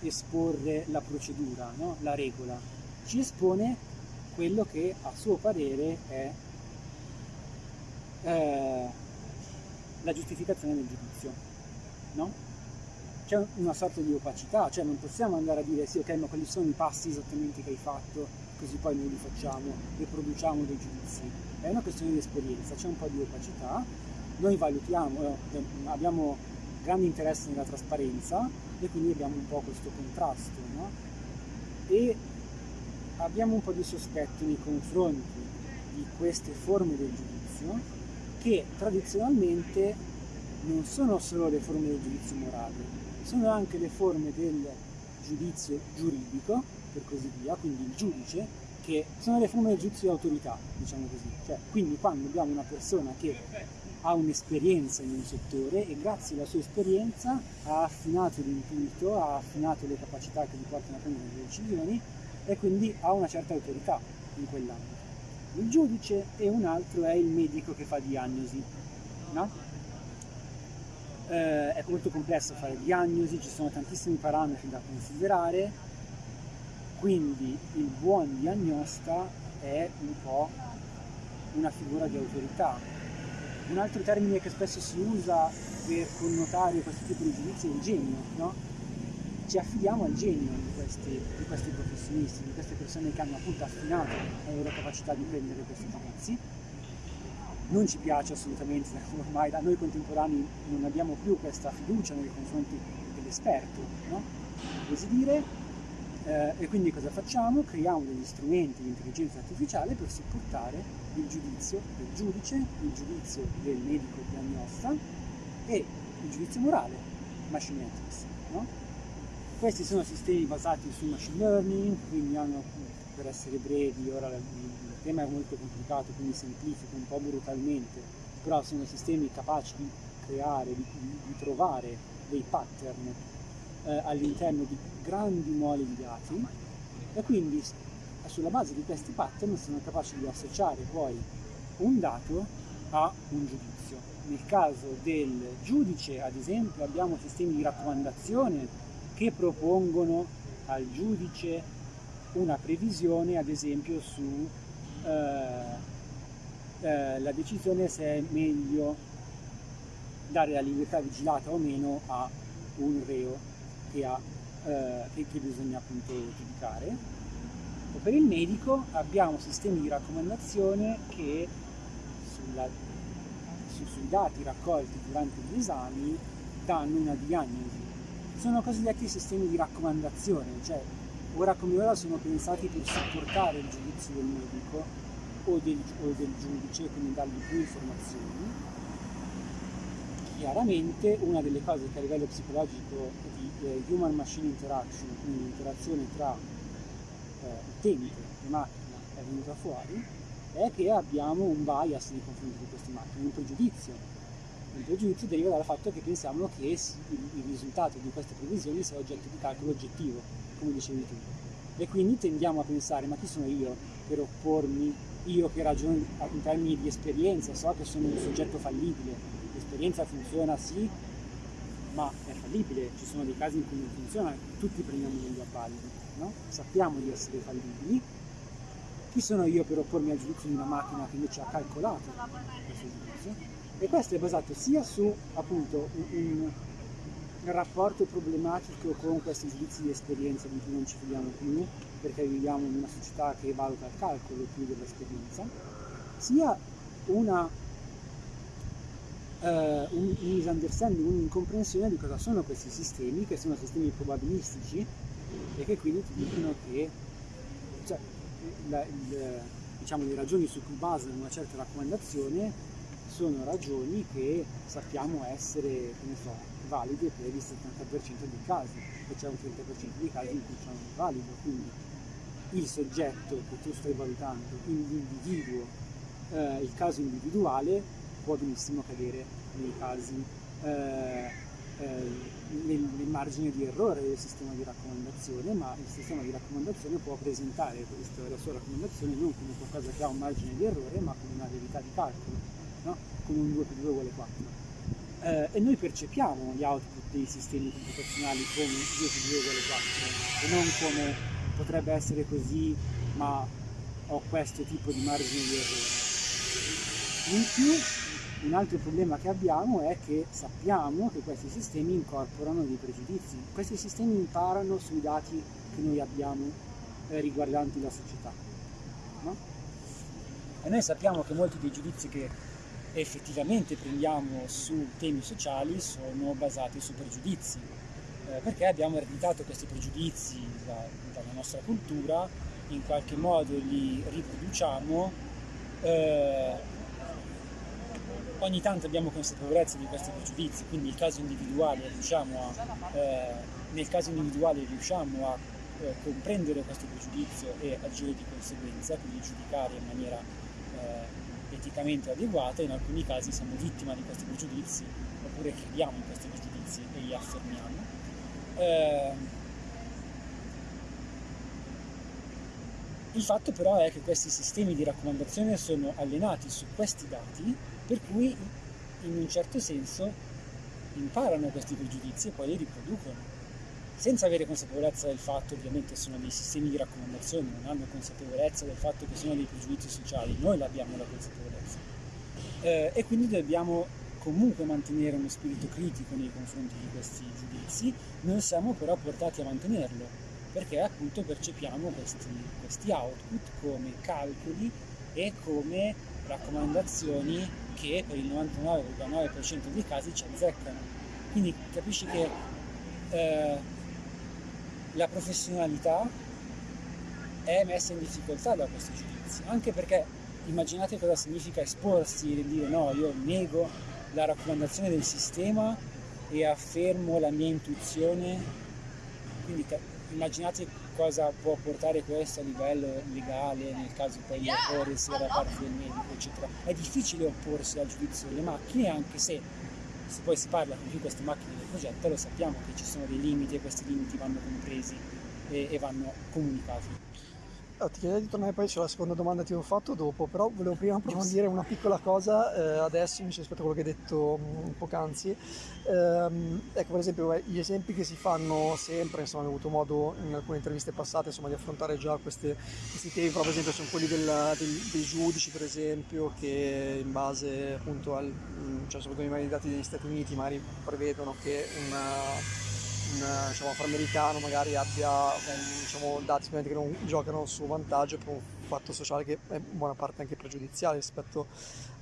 esporre la procedura, no? la regola. Ci espone quello che a suo parere è eh, la giustificazione del giudizio. No? C'è una sorta di opacità, cioè non possiamo andare a dire sì ok ma quali sono i passi esattamente che hai fatto, così poi noi li facciamo e produciamo dei giudizi. È una questione di esperienza, c'è un po' di opacità, noi valutiamo, eh, abbiamo grande interesse nella trasparenza e quindi abbiamo un po' questo contrasto, no? E abbiamo un po' di sospetto nei confronti di queste forme del giudizio che tradizionalmente non sono solo le forme del giudizio morale, sono anche le forme del giudizio giuridico, per così via, quindi il giudice, che sono le forme del giudizio di autorità, diciamo così. Cioè, quindi quando abbiamo una persona che ha un'esperienza in un settore e grazie alla sua esperienza ha affinato l'intuito, ha affinato le capacità che gli portano a prendere delle decisioni e quindi ha una certa autorità in quell'ambito. Il giudice e un altro è il medico che fa diagnosi, no? eh, è molto complesso fare diagnosi, ci sono tantissimi parametri da considerare, quindi il buon diagnosta è un po' una figura di autorità. Un altro termine che spesso si usa per connotare questo tipo di giudizio è il genio, no? Ci affidiamo al genio di questi, di questi professionisti, di queste persone che hanno appunto affinato la loro capacità di prendere questi giudizi non ci piace assolutamente, ormai da noi contemporanei non abbiamo più questa fiducia nei confronti dell'esperto, no? così dire, eh, e quindi cosa facciamo? Creiamo degli strumenti di intelligenza artificiale per supportare il giudizio del giudice, il giudizio del medico diagnosta e il giudizio morale, machine ethics. No? Questi sono sistemi basati su machine learning, quindi hanno, per essere brevi, ora tema è molto complicato, quindi semplifico un po' brutalmente, però sono sistemi capaci di creare, di, di trovare dei pattern eh, all'interno di grandi moli di dati e quindi sulla base di questi pattern sono capaci di associare poi un dato a un giudizio. Nel caso del giudice, ad esempio, abbiamo sistemi di raccomandazione che propongono al giudice una previsione, ad esempio, su eh, eh, decisione se è meglio dare la libertà vigilata o meno a un reo che, ha, eh, che, bisogna appunto giudicare. O per il medico abbiamo sistemi di raccomandazione che sulla, su, sui dati raccolti durante gli esami danno una diagnosi. Sono cosiddetti sistemi di raccomandazione, cioè ora come ora sono pensati per supportare il giudizio del medico o del, o del giudice, quindi dargli più informazioni. Chiaramente una delle cose che a livello psicologico eh, human machine interaction, quindi l'interazione tra eh, utente e macchina è venuta fuori, è che abbiamo un bias nei confronti di queste macchine, un pregiudizio. Il pregiudizio deriva dal fatto che pensiamo che il, il risultato di queste previsioni sia oggetto di calcolo oggettivo come dicevi tu. E quindi tendiamo a pensare, ma chi sono io per oppormi, io che ragiono in termini di esperienza, so che sono un soggetto fallibile, l'esperienza funziona sì, ma fallibile, ci sono dei casi in cui non funziona, tutti prendiamo degli appalli, no? sappiamo di essere fallibili, chi sono io per oppormi al giudizio di una macchina che invece ha calcolato questo giudizio? E questo è basato sia su appunto un, un rapporto problematico con questi giudizi di esperienza di cui non ci fidiamo più, perché viviamo in una società che valuta il calcolo più dell'esperienza, sia una, uh, un, misunderstanding, un'incomprensione di cosa sono questi sistemi, che sono sistemi probabilistici e che quindi ti dicono che cioè, la, il, diciamo, le ragioni su cui basano una certa raccomandazione sono ragioni che sappiamo essere, so, valide per il 70% dei casi e c'è un 30% dei casi in cui ciò non è valido, quindi il soggetto che tu stai valutando, l'individuo, eh, il caso individuale può benissimo cadere nei casi eh, eh, nel, nel, margine di errore del sistema di raccomandazione, ma il sistema di raccomandazione può presentare questa, la sua raccomandazione non come qualcosa che ha un margine di errore, ma come una verità di calcolo, no? come un 2 più 2 uguale 4. Eh, e noi percepiamo gli output dei sistemi computazionali come 2 più 2 uguale 4 e non come potrebbe essere così, ma ho questo tipo di margine di errore. In più un altro problema che abbiamo è che sappiamo che questi sistemi incorporano dei pregiudizi. Questi sistemi imparano sui dati che noi abbiamo eh, riguardanti la società. No? E noi sappiamo che molti dei giudizi che effettivamente prendiamo su temi sociali sono basati su pregiudizi, eh, perché abbiamo ereditato questi pregiudizi da, dalla nostra cultura, in qualche modo li riproduciamo eh, ogni tanto abbiamo consapevolezza di questi pregiudizi, quindi caso a, eh, nel caso individuale riusciamo a eh, comprendere questo pregiudizio e agire di conseguenza, quindi giudicare in maniera eh, eticamente adeguata, in alcuni casi siamo vittima di questi pregiudizi oppure crediamo in questi pregiudizi e li affermiamo. Eh, il fatto però è che questi sistemi di raccomandazione sono allenati su questi dati per cui in un certo senso imparano questi pregiudizi e poi li riproducono senza avere consapevolezza del fatto, ovviamente sono dei sistemi di raccomandazione, non hanno consapevolezza del fatto che sono dei pregiudizi sociali, noi l'abbiamo la consapevolezza. Eh, e quindi dobbiamo comunque mantenere uno spirito critico nei confronti di questi giudizi, non siamo però portati a mantenerlo, perché appunto percepiamo questi, questi output come calcoli e come raccomandazioni che per il 99,9% dei casi ci azzeccano. Quindi capisci che eh, la professionalità è messa in difficoltà da questi giudizi, anche perché immaginate cosa significa esporsi e dire no, io nego la raccomandazione del sistema e affermo la mia intuizione, quindi immaginate cosa può portare questo a livello legale nel caso poi di errore sia da parte del medico eccetera. È difficile opporsi al giudizio delle macchine anche se se poi si parla più queste macchine del progetto lo sappiamo che ci sono dei limiti e questi limiti vanno compresi e, e vanno comunicati Oh, ti chiederei di tornare poi sulla seconda domanda che ti ho fatto dopo, però volevo prima approfondire una piccola cosa eh, adesso invece rispetto a quello che hai detto un poc'anzi. Ehm, ecco, per esempio, gli esempi che si fanno sempre, insomma, ho avuto modo in alcune interviste passate insomma, di affrontare già queste, questi temi, però per esempio sono quelli del, del, dei giudici, per esempio, che in base appunto al, cioè soprattutto i dati degli Stati Uniti magari prevedono che una un diciamo, afroamericano magari abbia diciamo, dati che non giocano a suo vantaggio per un fatto sociale che è in buona parte anche pregiudiziale rispetto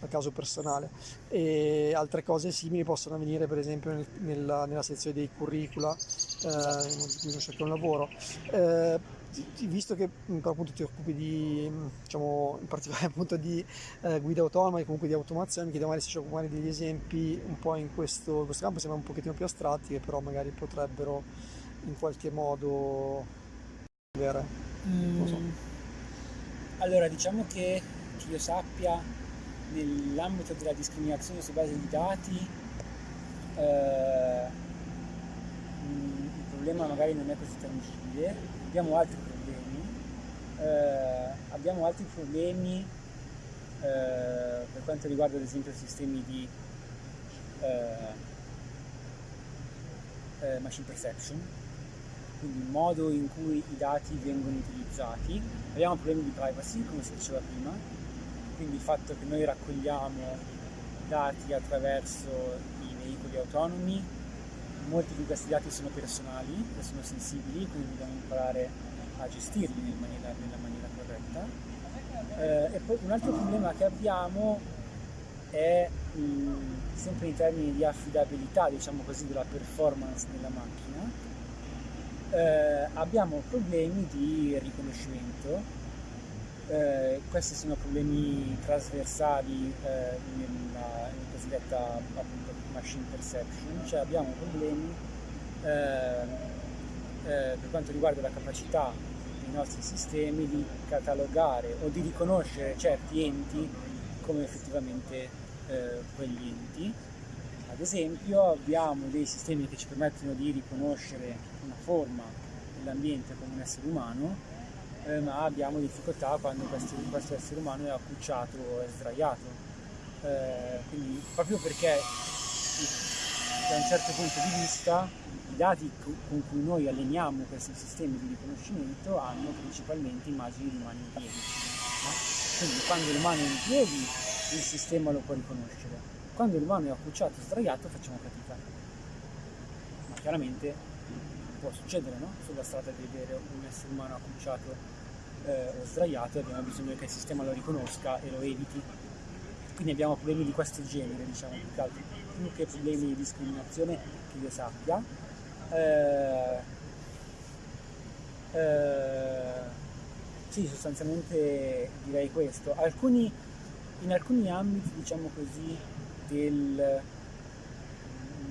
al caso personale. E altre cose simili possono avvenire per esempio nel, nella, nella sezione dei curricula eh, in cui uno cerca un lavoro. Eh, visto che mm, appunto ti occupi di, diciamo, in particolare appunto di eh, guida autonoma e comunque di automazione, mi chiedo magari se c'è magari degli esempi un po' in questo, in questo campo, sembra un pochettino più astratti, che però magari potrebbero in qualche modo avere. Mm. So. Allora, diciamo che, che io sappia, nell'ambito della discriminazione su base di dati, eh, il problema magari non è così tangibile, abbiamo altri problemi, eh, abbiamo altri problemi eh, per quanto riguarda ad esempio sistemi di eh, eh, machine perception, quindi il modo in cui i dati vengono utilizzati. Abbiamo problemi di privacy, come si diceva prima, quindi il fatto che noi raccogliamo dati attraverso i veicoli autonomi molti di questi dati sono personali e sono sensibili, quindi dobbiamo imparare a gestirli nella maniera, nella maniera corretta. Eh, e poi un altro problema che abbiamo è mh, mm, sempre in termini di affidabilità, diciamo così, della performance della macchina. Eh, abbiamo problemi di riconoscimento eh, questi sono problemi trasversali eh, nella, nella, cosiddetta machine perception, cioè abbiamo problemi eh, eh, per quanto riguarda la capacità dei nostri sistemi di catalogare o di riconoscere certi enti come effettivamente eh, quegli enti. Ad esempio abbiamo dei sistemi che ci permettono di riconoscere una forma dell'ambiente come un essere umano, eh, ma abbiamo difficoltà quando questo, questo, essere umano è accucciato o è sdraiato. Eh, quindi proprio perché da un certo punto di vista i dati con cui noi alleniamo questi sistemi di riconoscimento hanno principalmente immagini di umani in piedi. No? Quindi quando l'umano è in piedi il sistema lo può riconoscere, quando l'umano è accucciato e sdraiato facciamo fatica. Ma chiaramente può succedere no? sulla strada di vedere un essere umano accucciato eh, o sdraiato abbiamo bisogno che il sistema lo riconosca e lo eviti. Quindi abbiamo problemi di questo genere, diciamo, più che altro, più che problemi di discriminazione che io sappia. Eh, eh, sì, sostanzialmente direi questo. Alcuni, in alcuni ambiti, diciamo così, del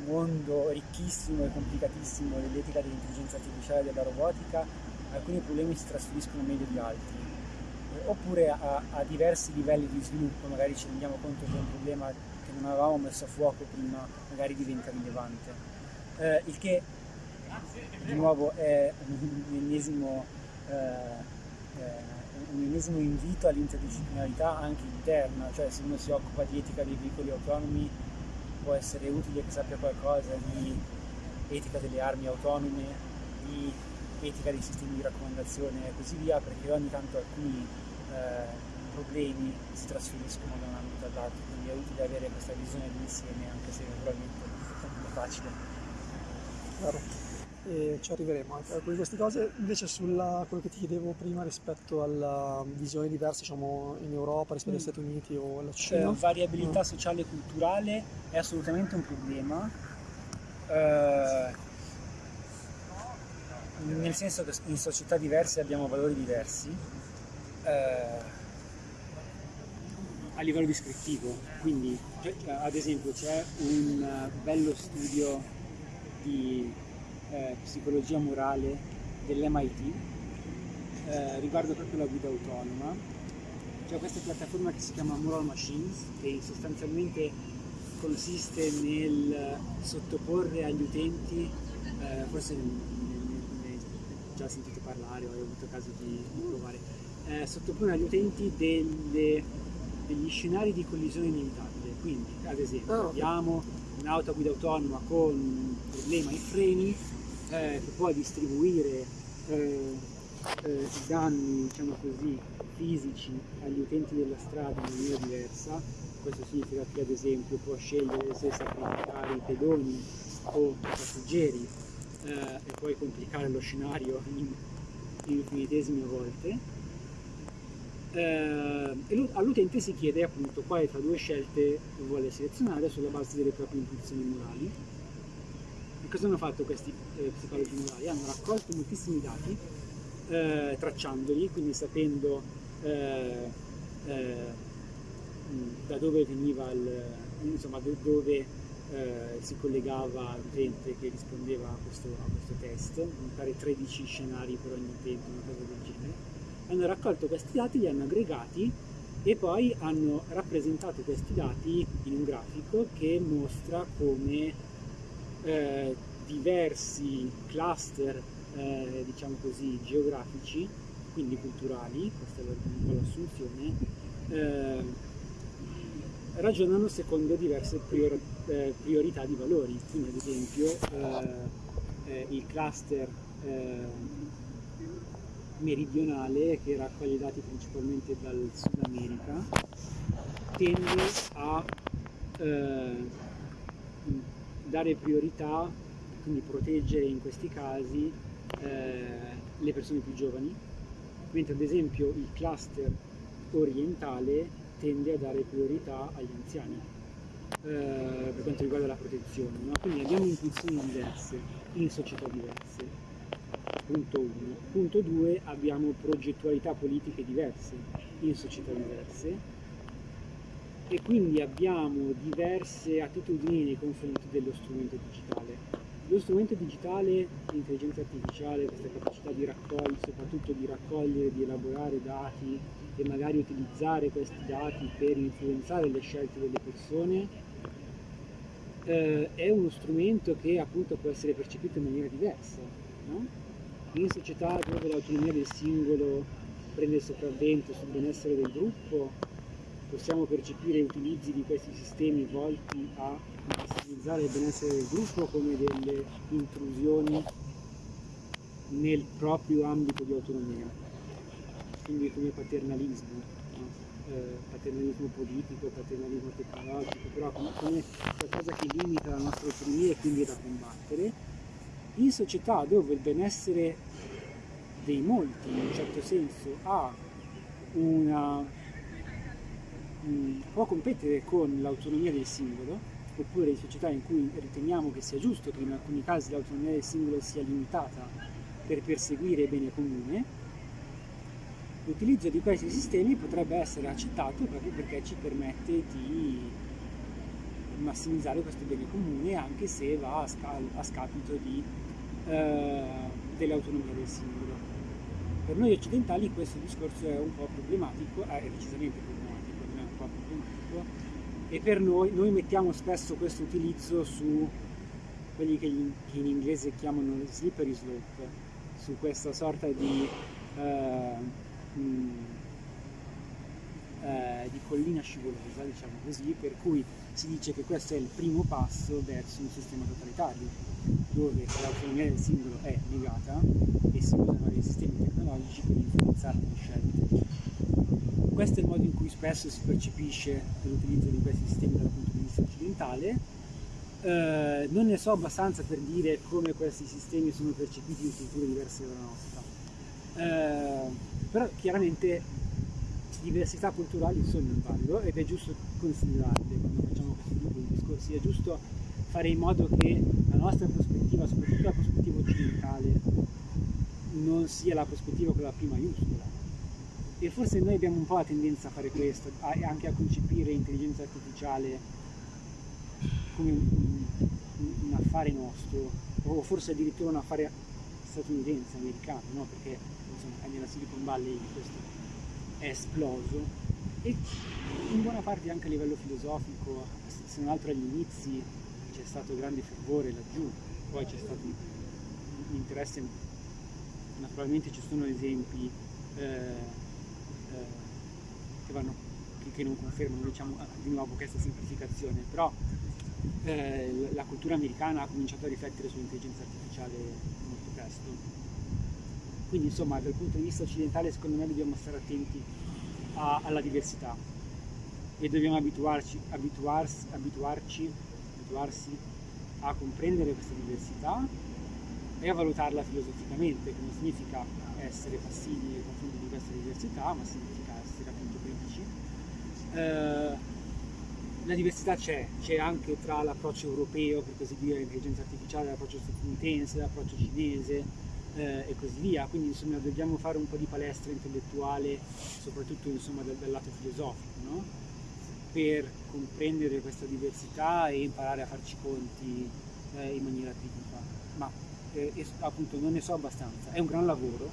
mondo ricchissimo e complicatissimo dell'etica dell'intelligenza artificiale e della robotica, alcuni problemi si trasferiscono meglio di altri. Oppure a, a, diversi livelli di sviluppo, magari ci rendiamo conto che un problema non avevamo messo a fuoco prima magari diventa rilevante. Eh, il che di nuovo è un ennesimo, eh, eh, un ennesimo invito all'interdisciplinarità anche interna, cioè se uno si occupa di etica dei veicoli autonomi può essere utile che sappia qualcosa di etica delle armi autonome, di etica dei sistemi di raccomandazione e così via, perché ogni tanto alcuni eh, problemi si trasferiscono da un ambito all'altro, quindi è utile avere questa visione d'insieme, anche se naturalmente non è facile. Claro e ci arriveremo anche a queste cose. Invece sulla quello che ti chiedevo prima rispetto alla visione diversa diciamo, in Europa rispetto mm. agli Stati Uniti o alla Cina. Cioè, variabilità mm. sociale e culturale è assolutamente un problema. Eh, nel senso che in società diverse abbiamo valori diversi. Eh, a livello descrittivo, quindi cioè, ad esempio c'è un bello studio di eh, psicologia morale dell'MIT eh, riguardo proprio la guida autonoma. C'è questa piattaforma che si chiama Moral Machines che sostanzialmente consiste nel sottoporre agli utenti, eh, forse ne, ne, già sentito parlare o hai avuto caso di, di provare, eh, sottoporre agli utenti delle, degli scenari di collisione inevitabile. Quindi, ad esempio, oh. abbiamo un'auto a guida autonoma con un problema ai freni, eh, che può distribuire eh, eh, i danni diciamo così, fisici agli utenti della strada in maniera diversa. Questo significa che ad esempio può scegliere se sacrificare i pedoni o i passeggeri eh, e poi complicare lo scenario in, infinitesime volte. Eh, all'utente si chiede appunto quale tra due scelte vuole selezionare sulla base delle proprie intuizioni morali e cosa hanno fatto questi eh, psicologi morali? Hanno raccolto moltissimi dati, eh, tracciandoli, quindi sapendo eh, eh da dove veniva il, insomma, dove eh, si collegava l'utente che rispondeva a questo, a questo test, mi pare 13 scenari per ogni utente, una cosa del. Hanno raccolto questi dati, li hanno aggregati e poi hanno rappresentato questi dati in un grafico che mostra come eh, diversi cluster, eh, diciamo così, geografici, quindi culturali, questa è un po' l'assunzione, eh, ragionano secondo diverse prior eh, priorità di valori. Quindi ad esempio eh, eh, il cluster meridionale che raccoglie dati principalmente dal Sud America tende a dare priorità, quindi proteggere in questi casi eh, le persone più giovani, mentre ad esempio il cluster orientale tende a dare priorità agli anziani eh, per quanto riguarda la protezione. No? Quindi abbiamo intuizioni diverse in società diverse. Punto 1. Punto 2 abbiamo progettualità politiche diverse in società diverse e quindi abbiamo diverse attitudini nei confronti dello strumento digitale. Lo strumento digitale, l'intelligenza artificiale, questa capacità di raccogliere, soprattutto di raccogliere, di elaborare dati e magari utilizzare questi dati per influenzare le scelte delle persone, eh, è uno strumento che appunto può essere percepito in maniera diversa. No? In società dove l'autonomia del singolo prende il sopravvento sul benessere del gruppo, possiamo percepire utilizzi di questi sistemi volti a massimizzare il benessere del gruppo come delle intrusioni nel proprio ambito di autonomia, quindi come paternalismo, no? eh, paternalismo politico, paternalismo tecnologico, però come, come qualcosa che limita la nostra autonomia e quindi è da combattere, in società dove il benessere dei molti in un certo senso ha una può competere con l'autonomia del singolo, oppure in società in cui riteniamo che sia giusto che in alcuni casi l'autonomia del singolo sia limitata per perseguire il bene comune, l'utilizzo di questi sistemi potrebbe essere accettato proprio perché ci permette di massimizzare questo bene comune anche se va a, sca a scapito di, eh, dell'autonomia del singolo. Per noi occidentali questo discorso è un po' problematico, è decisamente problematico e per noi, noi mettiamo spesso questo utilizzo su quelli che, che in inglese chiamano slippery slope, su questa sorta di, uh, mh, uh, di collina scivolosa, diciamo così, per cui si dice che questo è il primo passo verso un sistema totalitario, dove l'autonomia del singolo è negata e si usano dei sistemi tecnologici per influenzare le scelte questo è il modo in cui spesso si percepisce l'utilizzo di questi sistemi dal punto di vista occidentale. Eh, non ne so abbastanza per dire come questi sistemi sono percepiti in culture diverse dalla nostra, eh, però chiaramente diversità culturali sono in valido ed è giusto considerarle quando facciamo questo tipo di discorsi, è giusto fare in modo che la nostra prospettiva, soprattutto la prospettiva occidentale, non sia la prospettiva con la P maiuscola, e forse noi abbiamo un po' la tendenza a fare questo, a, anche a concepire l'intelligenza artificiale come un, un, affare nostro, o forse addirittura un affare statunitense, americano, no? perché insomma, nella Silicon Valley questo è esploso e in buona parte anche a livello filosofico, se non altro agli inizi c'è stato grande fervore laggiù, poi c'è stato un interesse, naturalmente ci sono esempi eh, che, vanno, che, non confermano diciamo, di nuovo questa semplificazione, però eh, la cultura americana ha cominciato a riflettere sull'intelligenza artificiale molto presto. Quindi insomma dal punto di vista occidentale secondo me dobbiamo stare attenti a, alla diversità e dobbiamo abituarci, abituarsi, abituarci, abituarsi a comprendere questa diversità e a valutarla filosoficamente, che non significa essere passivi nei confronti di questa diversità, ma significa essere appunto critici. Eh, la diversità c'è, c'è anche tra l'approccio europeo, per così dire, all'intelligenza artificiale, l'approccio statunitense, l'approccio cinese eh, e così via, quindi insomma dobbiamo fare un po' di palestra intellettuale, soprattutto insomma dal, dal lato filosofico, no? per comprendere questa diversità e imparare a farci conti eh, in maniera critica. Ma eh, appunto non ne so abbastanza, è un gran lavoro,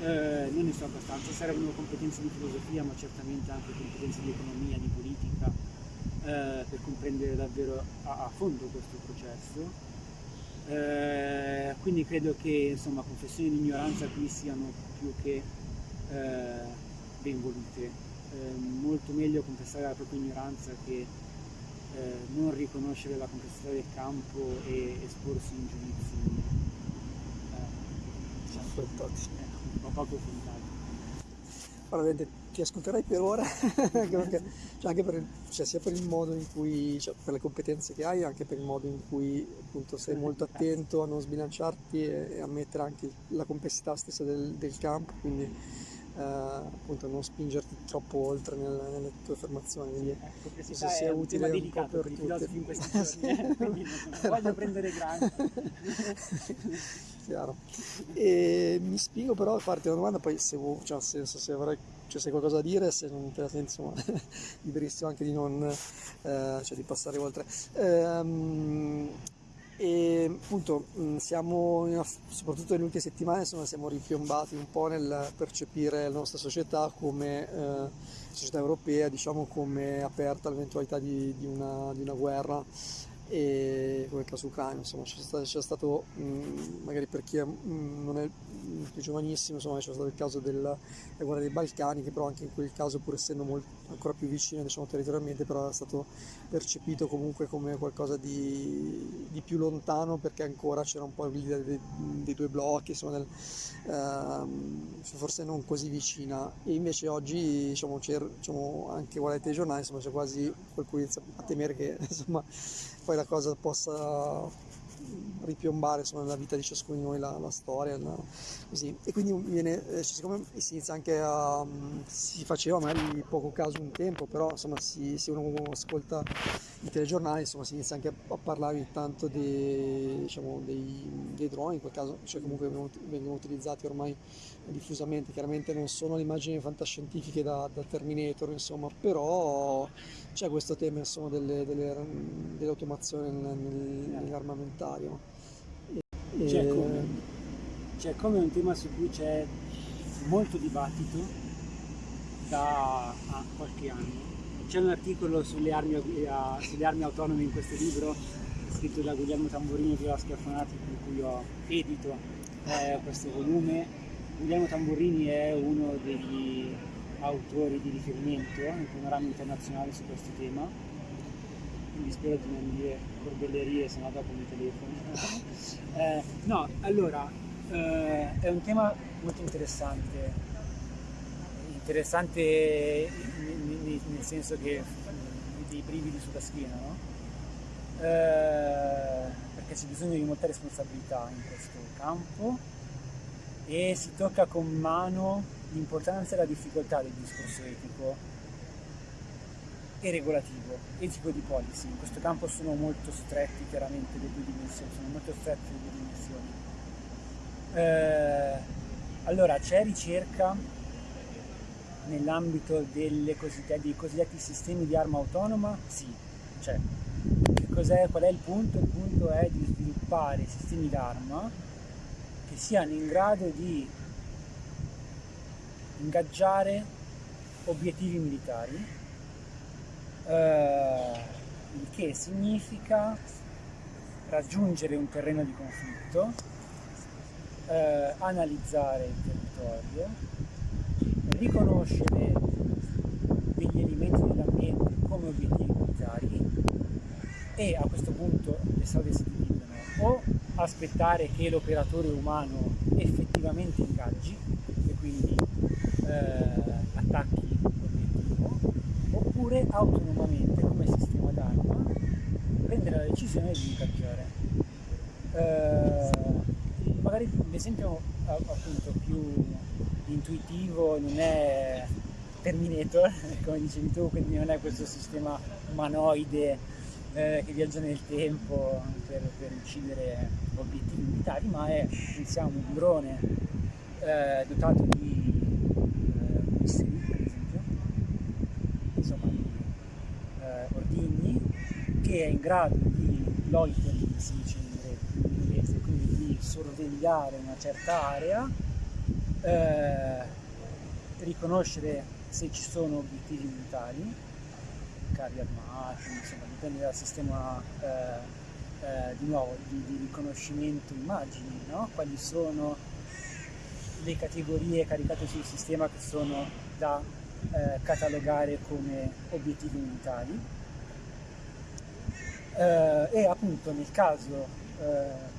eh, non ne so abbastanza, servono competenze di filosofia ma certamente anche competenze di economia, di politica eh, per comprendere davvero a, a fondo questo processo. Eh, quindi credo che insomma confessioni di ignoranza qui siano più che eh, ben volute. Eh, molto meglio confessare la propria ignoranza che eh, non riconoscere la complessità del campo e esporsi in giudizi diciamo, ma poco contato. Allora, ti ascolterei per ora, anche cioè anche per, cioè sia per il modo in cui, cioè per le competenze che hai, anche per il modo in cui appunto sei molto attento a non sbilanciarti e, e a mettere anche la complessità stessa del, del campo, quindi eh, appunto non spingerti troppo oltre nel, nelle tue affermazioni. Quindi ecco, penso sia utile un delicato per, per i filosofi in questi giorni, eh? quindi non voglio prendere grandi. chiaro. E mi spingo però a farti una domanda, poi se vuoi, cioè, senso, se avrai cioè, se hai qualcosa da dire, se non te la senti, insomma, liberissimo anche di non, eh, cioè di passare oltre. Ehm, e appunto siamo, soprattutto nelle ultime settimane, insomma, siamo ripiombati un po' nel percepire la nostra società come eh, società europea, diciamo come aperta all'eventualità di, di, una, di una guerra e come ucraino, insomma c'è stato, c'è stato mh, magari per chi è, mh, non è più giovanissimo, insomma c'è stato il caso della guerra dei Balcani, che però anche in quel caso pur essendo molto, ancora più vicino diciamo, territorialmente, però è stato percepito comunque come qualcosa di, di più lontano perché ancora c'era un po' l'idea dei, dei, due blocchi, insomma, del, ehm, forse non così vicina. E invece oggi diciamo, diciamo, anche guardate i giornali, insomma c'è quasi qualcuno a temere che insomma poi la cosa possa ripiombare insomma, nella vita di ciascuno di noi la, la storia la, così. e quindi viene, eh, siccome si inizia anche a si faceva magari poco caso un tempo però insomma si, se uno ascolta i telegiornali insomma si inizia anche a, a parlare ogni tanto dei, diciamo, dei, dei, droni in quel caso cioè comunque vengono, vengono utilizzati ormai diffusamente chiaramente non sono le immagini fantascientifiche da, da Terminator insomma però c'è questo tema insomma, delle, delle, dell'automazione nel, nel, nell'armamentario. E, c'è, come, c'è come un tema su cui c'è molto dibattito da qualche anno. C'è un articolo sulle armi, sulle armi autonome in questo libro scritto da Guglielmo Tamburini e Viola Schiaffonati con cui ho edito eh, questo volume. Guglielmo Tamburini è uno degli autori di riferimento nel panorama internazionale su questo tema, quindi spero di non dire corbellerie, se no dopo mi telefono. eh, no, allora, eh, è un tema molto interessante, interessante nel senso che dei brividi sulla schiena, no? eh, perché c'è bisogno di molta responsabilità in questo campo e si tocca con mano l'importanza e la difficoltà del discorso etico e regolativo, etico di policy. In questo campo sono molto stretti chiaramente le due dimensioni, sono molto strette le due dimensioni. Eh, allora, c'è ricerca nell'ambito dei cosiddetti sistemi di arma autonoma? Sì, c'è. Qual è il punto? Il punto è di sviluppare sistemi d'arma che siano in grado di ingaggiare obiettivi militari, eh, il che significa raggiungere un terreno di conflitto, eh, analizzare il territorio, riconoscere degli elementi dell'ambiente come obiettivi militari e a questo punto le strade si dividono. O aspettare che l'operatore umano effettivamente ingaggi e quindi attacchi l'obiettivo, oppure autonomamente come sistema d'arma prendere la decisione di ingaggiare. Eh, magari l'esempio appunto più intuitivo non è Terminator, come dicevi tu, quindi non è questo sistema umanoide eh, che viaggia nel tempo per, per, uccidere obiettivi militari, ma è pensiamo un drone eh, dotato di missili, per esempio, insomma, eh, ordigni, che è in grado di loitering, si dice in inglese, quindi di sorvegliare una certa area, eh, riconoscere se ci sono obiettivi militari, carri armati, insomma, dipende dal sistema eh, eh, di nuovo di, di riconoscimento immagini, no? quali sono le categorie caricate sul sistema che sono da eh, catalogare come obiettivi militari eh, e appunto nel caso eh,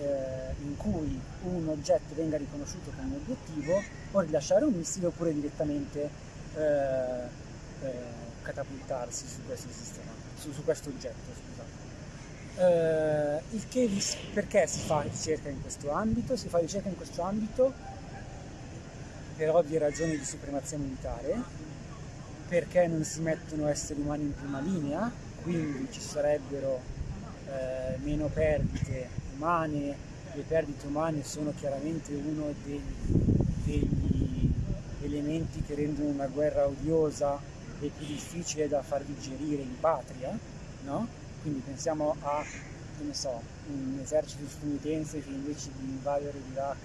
eh in cui un oggetto venga riconosciuto come obiettivo o rilasciare un missile oppure direttamente eh, eh, catapultarsi su questo sistema, su, su questo oggetto. Uh, il che perché si fa ricerca in questo ambito? Si fa ricerca in questo ambito per ovvie ragioni di supremazia militare, perché non si mettono esseri umani in prima linea, quindi ci sarebbero uh, meno perdite umane le perdite umane sono chiaramente uno dei, degli elementi che rendono una guerra odiosa e più difficile da far digerire in patria, no? Quindi pensiamo a, so, un esercito statunitense che invece di invadere l'Iraq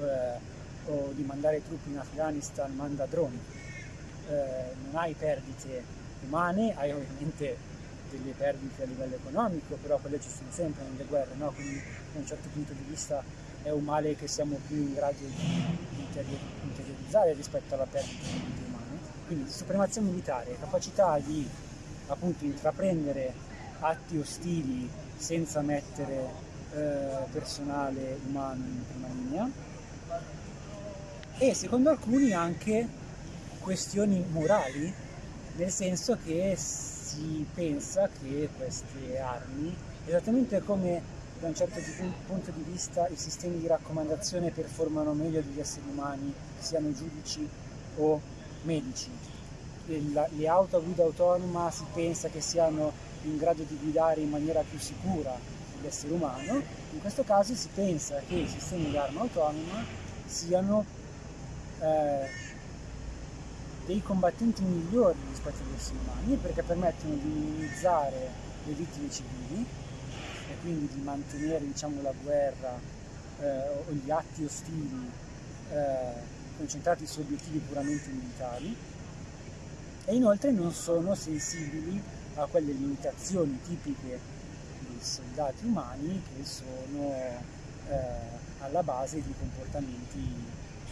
eh, o di mandare truppe in Afghanistan manda droni. Eh, non hai perdite umane, hai ovviamente delle perdite a livello economico, però quelle ci sono sempre nelle guerre, no? quindi da un certo punto di vista è un male che siamo più in grado di interiorizzare rispetto alla perdita di vite umane. Quindi supremazia militare, capacità di appunto intraprendere atti ostili senza mettere eh, personale umano in prima linea e secondo alcuni anche questioni morali, nel senso che si pensa che queste armi, esattamente come da un certo punto di vista i sistemi di raccomandazione performano meglio degli esseri umani, siano giudici o medici. Le auto a guida autonoma si pensa che siano in grado di guidare in maniera più sicura dell'essere umano, in questo caso si pensa che i sistemi di arma autonoma siano eh, dei combattenti migliori rispetto agli esseri umani perché permettono di minimizzare le vittime civili e quindi di mantenere diciamo, la guerra eh, o gli atti ostili eh, concentrati su obiettivi puramente militari e inoltre non sono sensibili a quelle limitazioni tipiche dei soldati umani che sono eh, alla base di comportamenti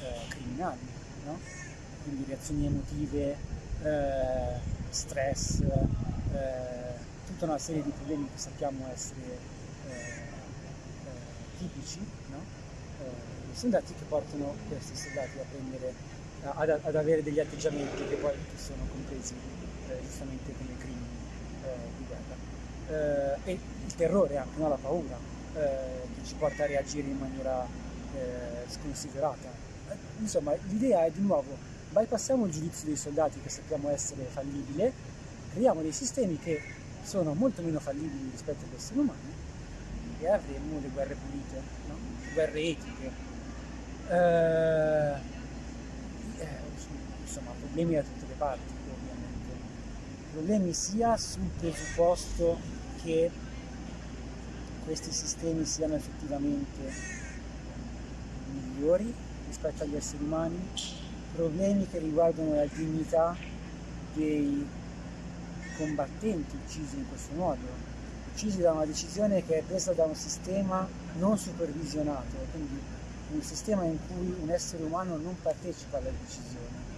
eh, criminali, no? Quindi reazioni emotive, eh, stress, eh, tutta una serie di problemi che sappiamo essere eh, eh, tipici no? dei soldati che portano questi soldati a prendere, ad, ad, avere degli atteggiamenti che poi sono compresi giustamente come crimini di guerra. e il terrore anche, no? la paura, che ci porta a reagire in maniera sconsiderata insomma l'idea è di nuovo bypassiamo il giudizio dei soldati che sappiamo essere fallibile, creiamo dei sistemi che sono molto meno fallibili rispetto agli esseri umani e avremo le guerre pulite, no? guerre etiche. Eh, eh, insomma, problemi da tutte le parti, ovviamente. Problemi sia sul presupposto che questi sistemi siano effettivamente migliori rispetto agli esseri umani, problemi che riguardano la dignità dei combattenti uccisi in questo modo, uccisi da una decisione che è presa da un sistema non supervisionato, quindi un sistema in cui un essere umano non partecipa alla decisione.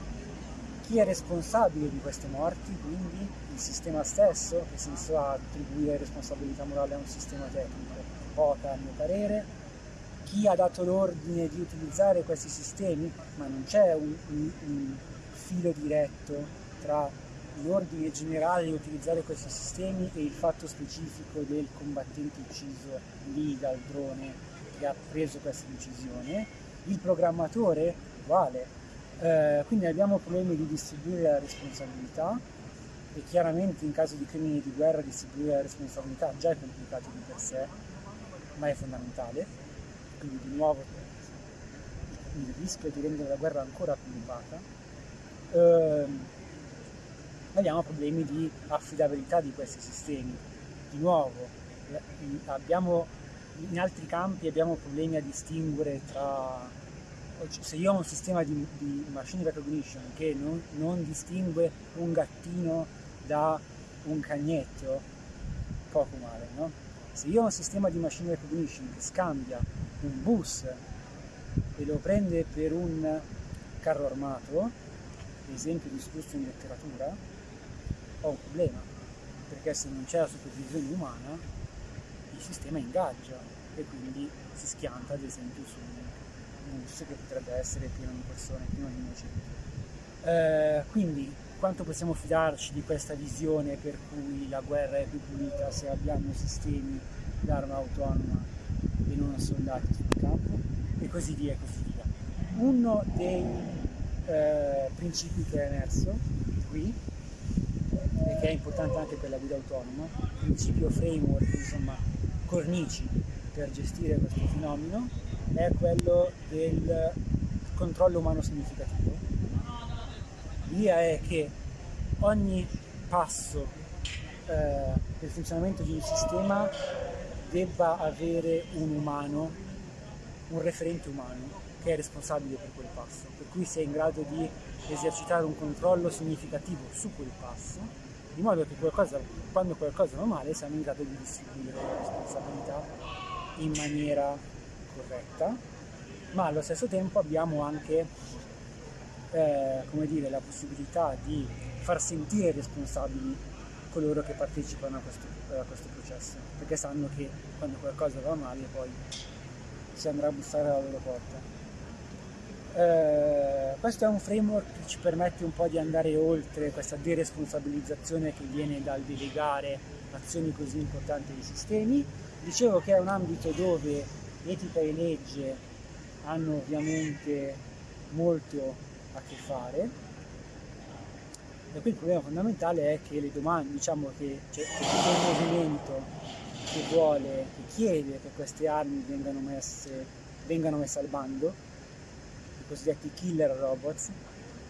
Chi è responsabile di queste morti? Quindi il sistema stesso, che senso ha attribuire responsabilità morale a un sistema tecnico? Poca a mio parere, chi ha dato l'ordine di utilizzare questi sistemi, ma non c'è un, un, un filo diretto tra l'ordine generale di utilizzare questi sistemi e il fatto specifico del combattente ucciso lì dal drone che ha preso questa decisione. Il programmatore vale, eh, quindi abbiamo problemi di distribuire la responsabilità e chiaramente in caso di crimini di guerra distribuire la responsabilità già è complicato di per sé, ma è fondamentale quindi di nuovo il rischio di rendere la guerra ancora più elevata, ehm, abbiamo problemi di affidabilità di questi sistemi. Di nuovo, abbiamo, in altri campi abbiamo problemi a distinguere tra se io ho un sistema di, di machine recognition che non, non, distingue un gattino da un cagnetto, poco male, no? Se io ho un sistema di machine recognition che scambia un bus e lo prende per un carro armato, esempio discusso in letteratura, ho un problema, perché se non c'è la supervisione umana il sistema ingaggia e quindi si schianta ad esempio su un bus che potrebbe essere pieno di persone, pieno di innocenti. Eh, quindi quanto possiamo fidarci di questa visione per cui la guerra è più pulita se abbiamo sistemi d'arma autonoma e non soldati sul campo e così via e così via. Uno dei eh, principi che è emerso qui e che è importante anche per la guida autonoma, principio framework, insomma cornici per gestire questo fenomeno è quello del controllo umano significativo. L'idea è che ogni passo eh, del funzionamento di un sistema debba avere un umano, un referente umano che è responsabile per quel passo, per cui sei in grado di esercitare un controllo significativo su quel passo, di modo che qualcosa, quando qualcosa va male siamo in grado di distribuire le responsabilità in maniera corretta, ma allo stesso tempo abbiamo anche eh, dire, la possibilità di far sentire responsabili coloro che partecipano a questo, a questo processo, perché sanno che quando qualcosa va male poi si andrà a bussare alla loro porta. Eh, questo è un framework che ci permette un po' di andare oltre questa deresponsabilizzazione che viene dal delegare azioni così importanti ai sistemi. Dicevo che è un ambito dove etica e legge hanno ovviamente molto a che fare e qui il problema fondamentale è che le domande, diciamo che c'è, tutto un movimento che vuole, che chiede che queste armi vengano messe, vengano messe al bando, i cosiddetti killer robots,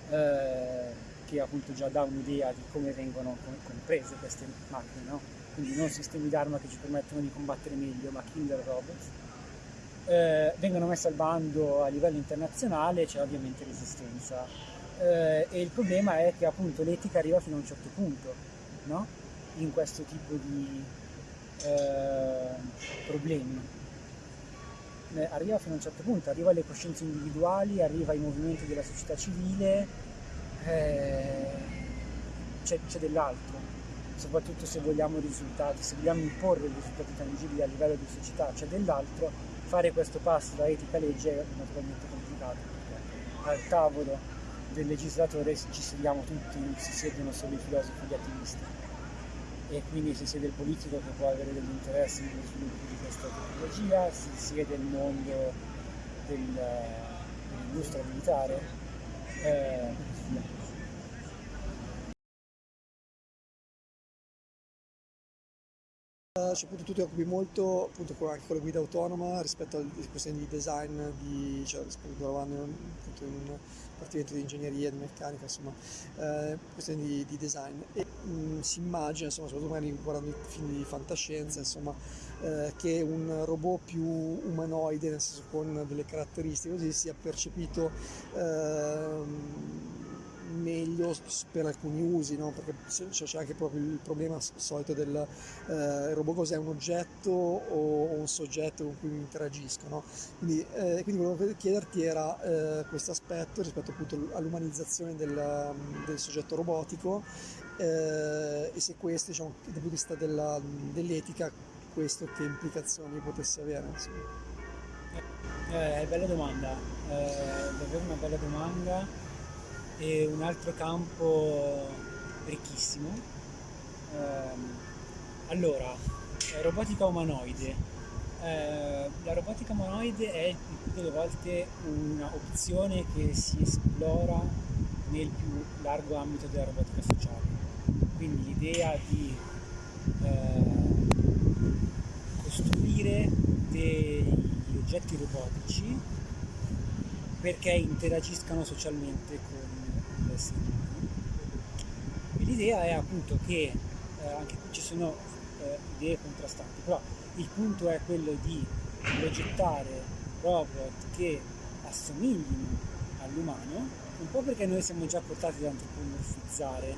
eh, che appunto già dà un'idea di come vengono comprese queste macchine, no? quindi non sistemi d'arma che ci permettono di combattere meglio, ma killer robots. Eh, vengono messe al bando a livello internazionale, c'è ovviamente resistenza eh, e il problema è che appunto l'etica arriva fino a un certo punto no? in questo tipo di eh, problemi eh, arriva fino a un certo punto arriva alle coscienze individuali arriva ai movimenti della società civile eh, c'è, dell'altro soprattutto se vogliamo risultati se vogliamo imporre risultati tangibili a livello di società c'è dell'altro fare questo passo da etica legge è naturalmente complicato al tavolo del legislatore ci sediamo tutti, non si siedono solo i filosofi gli attivisti. E quindi si siede il politico che può avere degli interessi nello sviluppo di questa tecnologia, si siede il mondo del, dell'industria militare eh, Appunto, tu ti occupi molto appunto, con, anche con la guida autonoma rispetto alle questioni di design, di, cioè, lavorando appunto, in un dipartimento di ingegneria, di meccanica, insomma, eh, questioni di, di, design. E mm, si immagina, insomma, soprattutto magari guardando i film di fantascienza, insomma, eh, che un robot più umanoide, nel senso con delle caratteristiche così, sia percepito eh, meglio per alcuni usi, no? perché c'è anche proprio il problema solito del eh, robot cos'è un oggetto o, un soggetto con cui interagisco. No? Quindi, eh, quindi volevo chiederti era eh, questo aspetto rispetto appunto all'umanizzazione del, del, soggetto robotico eh, e se questo diciamo, dal punto di vista della, dell'etica questo che implicazioni potesse avere. Insomma. Eh, bella domanda, eh, davvero una bella domanda e un altro campo ricchissimo. Eh, allora, robotica umanoide. Eh, la robotica umanoide è il più delle volte un'opzione che si esplora nel più largo ambito della robotica sociale. Quindi l'idea di eh, costruire degli oggetti robotici perché interagiscano socialmente con esseri umani. E l'idea è appunto che, eh, anche qui ci sono eh, idee contrastanti, però il punto è quello di progettare robot che assomiglino all'umano, un po' perché noi siamo già portati ad antropomorfizzare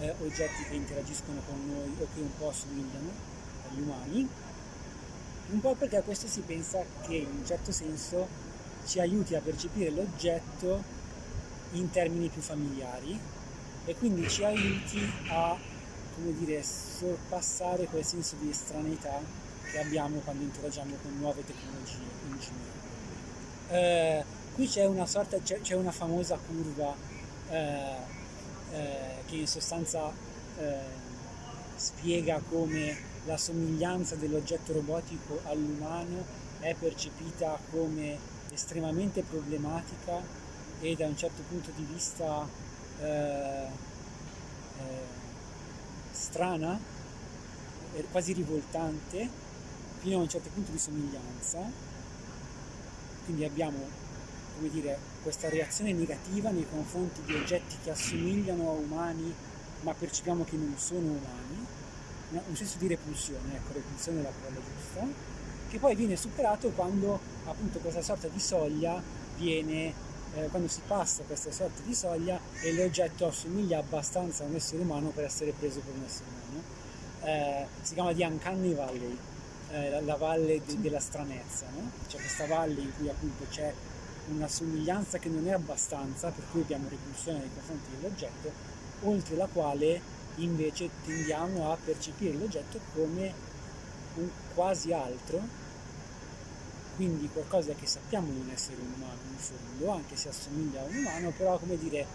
eh, oggetti che interagiscono con noi o che un po' assomigliano agli umani, un po' perché a questo si pensa che in un certo senso ci aiuti a percepire l'oggetto in termini più familiari e quindi ci aiuti a come dire, sorpassare quel senso di estraneità che abbiamo quando interagiamo con nuove tecnologie in generale. Eh, qui c'è una sorta, c'è, una famosa curva eh, eh, che in sostanza eh, spiega come la somiglianza dell'oggetto robotico all'umano è percepita come estremamente problematica e da un certo punto di vista eh, eh, strana, quasi rivoltante, fino a un certo punto di somiglianza, quindi abbiamo come dire, questa reazione negativa nei confronti di oggetti che assomigliano a umani ma percepiamo che non sono umani, un senso di repulsione, ecco, repulsione è la parola giusta, che poi viene superato quando appunto questa sorta di soglia viene, eh, quando si passa questa sorta di soglia e l'oggetto assomiglia abbastanza a un essere umano per essere preso per un essere umano. Eh, si chiama di Uncanny Valley, eh, la, la, valle de, della stranezza, no? c'è questa valle in cui appunto c'è una somiglianza che non è abbastanza, per cui abbiamo repulsione nei confronti dell'oggetto, oltre la quale invece tendiamo a percepire l'oggetto come un quasi altro, quindi qualcosa che sappiamo non essere un umano in fondo, anche se assomiglia a un umano, però come dire,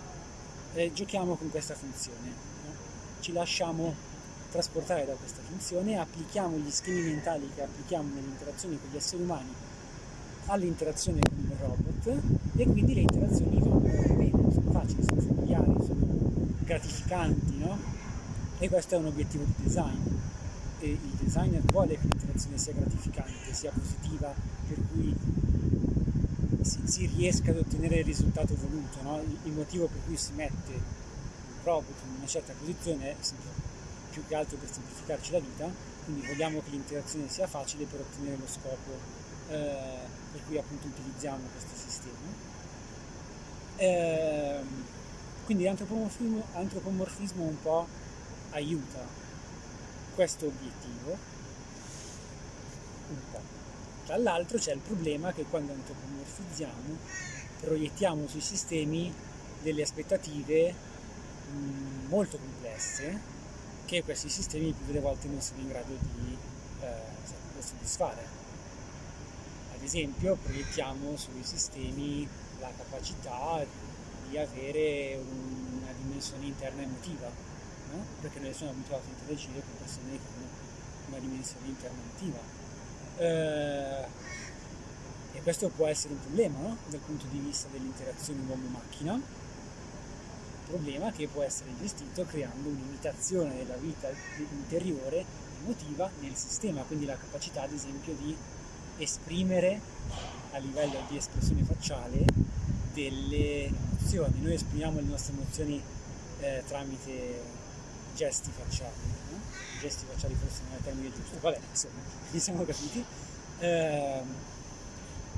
eh, giochiamo con questa funzione, no? ci lasciamo trasportare da questa funzione, applichiamo gli schemi mentali che applichiamo nelle interazioni con gli esseri umani all'interazione con il robot e quindi le interazioni vanno bene, sono facili, sono familiari, sono gratificanti, no? E questo è un obiettivo di design. E il designer vuole che l'interazione sia gratificante, sia positiva, per cui si, si riesca ad ottenere il risultato voluto. No? Il, il, motivo per cui si mette un robot in una certa posizione è più che altro per semplificarci la vita, quindi vogliamo che l'interazione sia facile per ottenere lo scopo eh, per cui appunto utilizziamo questo sistema. Eh, quindi l'antropomorfismo un po' aiuta questo obiettivo, un po'. Tra l'altro c'è il problema che quando antropomorfizziamo proiettiamo sui sistemi delle aspettative mm, molto complesse che questi sistemi più delle volte non sono in grado di eh, soddisfare. Ad esempio proiettiamo sui sistemi la capacità di avere una dimensione interna emotiva, no? perché noi siamo abituati a interagire con persone che hanno una dimensione interna emotiva. Eh, e questo può essere un problema no? dal punto di vista dell'interazione uomo-macchina, problema che può essere gestito creando un'imitazione della vita interiore emotiva nel sistema, quindi la capacità ad esempio di esprimere a livello di espressione facciale delle emozioni. Noi esprimiamo le nostre emozioni eh, tramite gesti facciali, no? gesti facciali forse non è il termine giusto, vabbè, insomma, ci siamo capiti. Eh,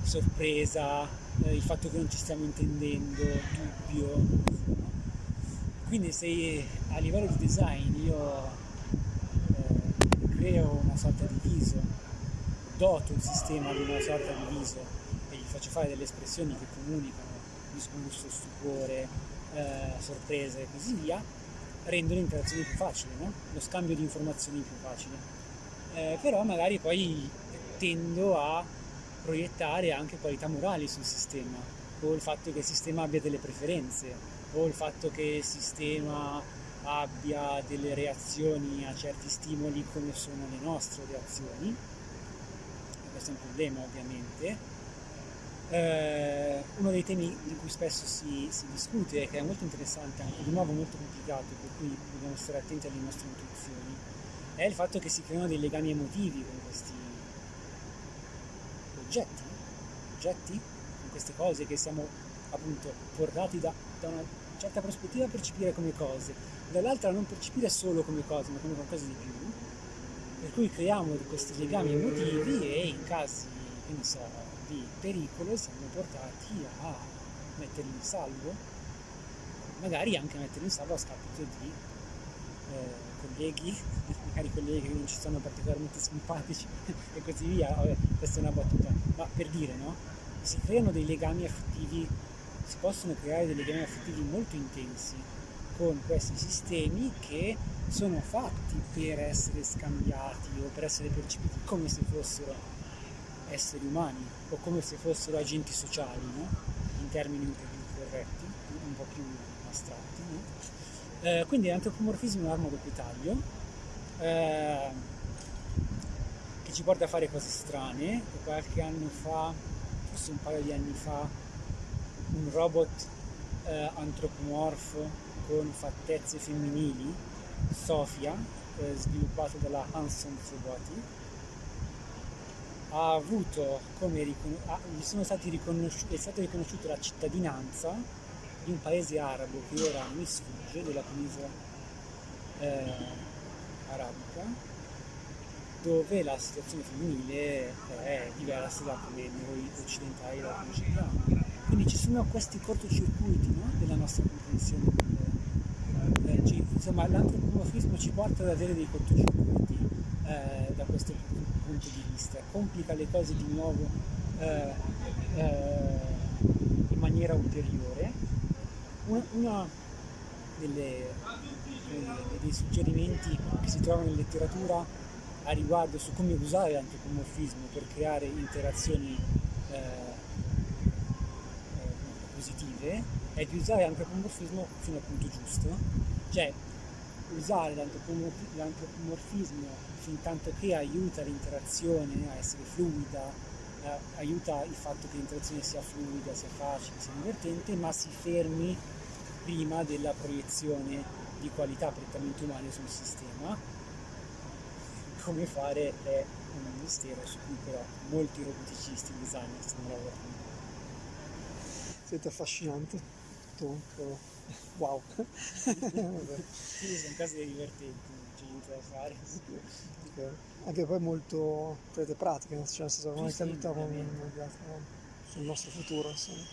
sorpresa, eh, il fatto che non ci stiamo intendendo, dubbio. No? Quindi se a livello di design io eh, creo una sorta di viso, doto il sistema di una sorta di viso e gli faccio fare delle espressioni che comunicano disgusto, stupore, eh, sorpresa e così via, rendono l'interazione più facile, no? lo scambio di informazioni più facile. Eh, però magari poi tendo a proiettare anche qualità morali sul sistema, o il fatto che il sistema abbia delle preferenze, o il fatto che il sistema abbia delle reazioni a certi stimoli come sono le nostre reazioni. Questo è un problema ovviamente, eh, uno dei temi di cui spesso si, si, discute e che è molto interessante, anche di nuovo molto complicato, per cui dobbiamo stare attenti alle nostre intuizioni, è il fatto che si creano dei legami emotivi con questi oggetti, oggetti, con queste cose che siamo appunto portati da, da una certa prospettiva a percepire come cose, dall'altra a non percepire solo come cose, ma come qualcosa di più, per cui creiamo questi legami emotivi e in casi, che ne so, di pericolo siamo portati a metterli in salvo, magari anche a metterli in salvo a scapito di eh, colleghi, magari colleghi che non ci sono particolarmente simpatici e così via, Vabbè, questa è una battuta, ma per dire no, si creano dei legami affettivi, si possono creare dei legami affettivi molto intensi con questi sistemi che sono fatti per essere scambiati o per essere percepiti come se fossero esseri umani o come se fossero agenti sociali, no? in termini un po' più corretti, un po' più astratti. No? Eh, quindi l'antropomorfismo è un'arma a doppio taglio eh, che ci porta a fare cose strane. Qualche anno fa, forse un paio di anni fa, un robot eh, antropomorfo con fattezze femminili, Sofia, eh, sviluppato dalla Hanson Robotics, ha avuto come ha, gli sono stati riconosciuti, è stata riconosciuta la cittadinanza di un paese arabo che ora mi sfugge, della penisola eh, arabica, dove la situazione femminile è diversa da come noi occidentali la conosciamo. Quindi ci sono questi cortocircuiti no? della nostra comprensione. Eh, insomma, l'antropomorfismo ci porta ad avere dei cortocircuiti eh, da questo punto di vista, complica le cose di nuovo eh, eh in maniera ulteriore. Delle, dei suggerimenti che si trovano in letteratura a riguardo su come usare l'antropomorfismo per creare interazioni eh, eh, positive è di usare l'antropomorfismo fino al punto giusto, cioè usare l'antropomorfismo fin tanto che aiuta l'interazione a essere fluida, eh, aiuta il fatto che l'interazione sia fluida, sia facile, sia divertente, ma si fermi prima della proiezione di qualità prettamente umane sul sistema come fare è un mistero su cui però molti roboticisti, designer stanno lavorando. Siete affascinante, tutto, wow. sì, sono cose divertenti, non c'è niente da fare. Okay. Anche poi molto prete pratiche, cioè nel senso Sì, sì, ovviamente. sul nostro futuro. Insomma.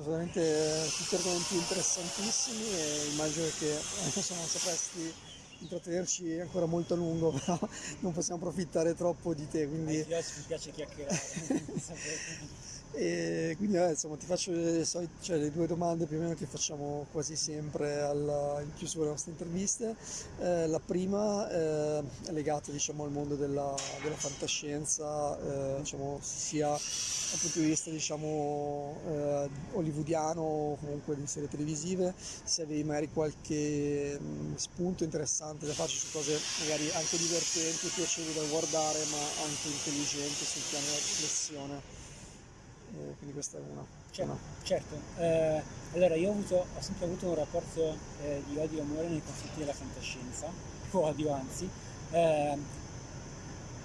Veramente tutti argomenti interessantissimi e immagino che insomma, sapresti intrattenerci ancora molto a lungo, però non possiamo approfittare troppo di te. Quindi... Ai filosofo mi piace chiacchierare. E quindi eh, insomma ti faccio le, solite, cioè, le due domande più o meno che facciamo quasi sempre alla, in chiusura delle nostre interviste. Eh, la prima eh, è legata diciamo, al mondo della, della fantascienza, eh, diciamo, sia dal punto di vista diciamo, eh, hollywoodiano o comunque di serie televisive, se avevi magari qualche mh, spunto interessante da farci su cose magari anche divertenti, piacevoli da guardare ma anche intelligenti sul piano della riflessione eh, quindi questa è una. Certo, una. certo. Eh, allora io ho, avuto, ho, sempre avuto un rapporto eh, di odio e amore nei confronti della fantascienza, o odio anzi, ehm,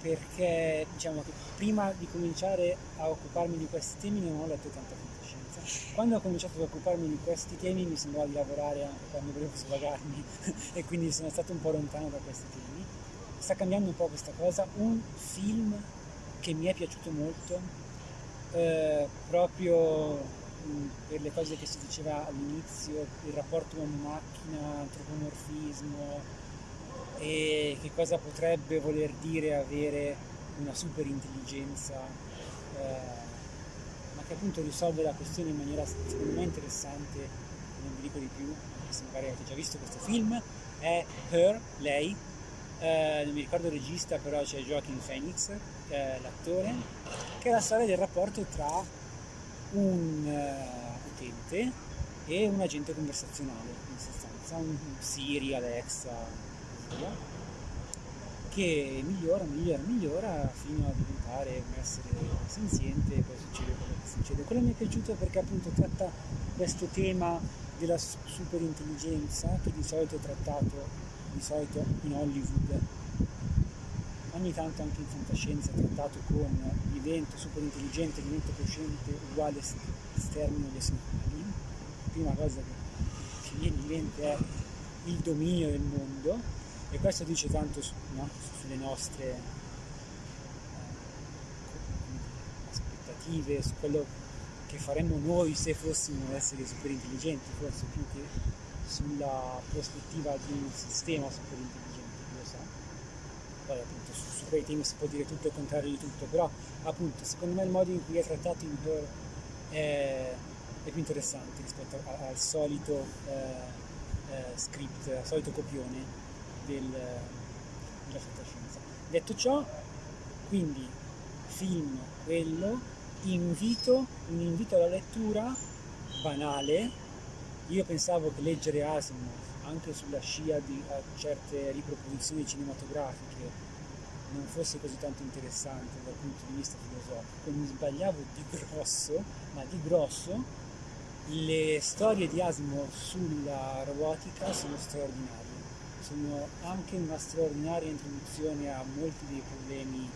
perché diciamo che prima di cominciare a occuparmi di questi temi non ho letto tanta fantascienza. Quando ho cominciato ad occuparmi di questi temi mi sembrava di lavorare anche quando volevo svagarmi e quindi sono stato un po' lontano da questi temi. Sta cambiando un po' questa cosa. Un film che mi è piaciuto molto eh, proprio mh, per le cose che si diceva all'inizio, il rapporto uomo-macchina, antropomorfismo e che cosa potrebbe voler dire avere una super intelligenza, eh, ma che appunto risolve la questione in maniera secondo me interessante, non vi dico di più, se magari avete già visto questo film, è Her, lei, eh, non mi ricordo il regista, però c'è Joaquin Phoenix, eh, l'attore, che è la storia del rapporto tra un uh, utente e un agente conversazionale, in sostanza, un Siri, Alexa, via, che migliora, migliora, migliora fino a diventare un essere senziente e poi succede quello che succede. Quello mi è piaciuto perché appunto tratta questo tema della superintelligenza che di solito è trattato di solito in Hollywood ogni tanto anche in fantascienza trattato con l'evento super intelligente, l'evento cosciente uguale stermino di esseri umani. La prima cosa che ci viene in mente è il dominio del mondo e questo dice tanto su, no? sulle nostre eh, aspettative, su quello che faremmo noi se fossimo esseri super intelligenti, forse più che sulla prospettiva di un sistema super intelligente, chi lo sa. Poi appunto su, su quei temi si può dire tutto il contrario di tutto, però appunto secondo me il modo in cui è trattato in Her è, è più interessante rispetto a, al solito eh, eh, script, al solito copione del, della fantascienza. Detto ciò, quindi film quello, invito, un invito alla lettura banale io pensavo che leggere Asimov, anche sulla scia di certe riproposizioni cinematografiche, non fosse così tanto interessante dal punto di vista filosofico, mi sbagliavo di grosso, ma di grosso, le storie di Asimov sulla robotica sono straordinarie, sono anche una straordinaria introduzione a molti dei problemi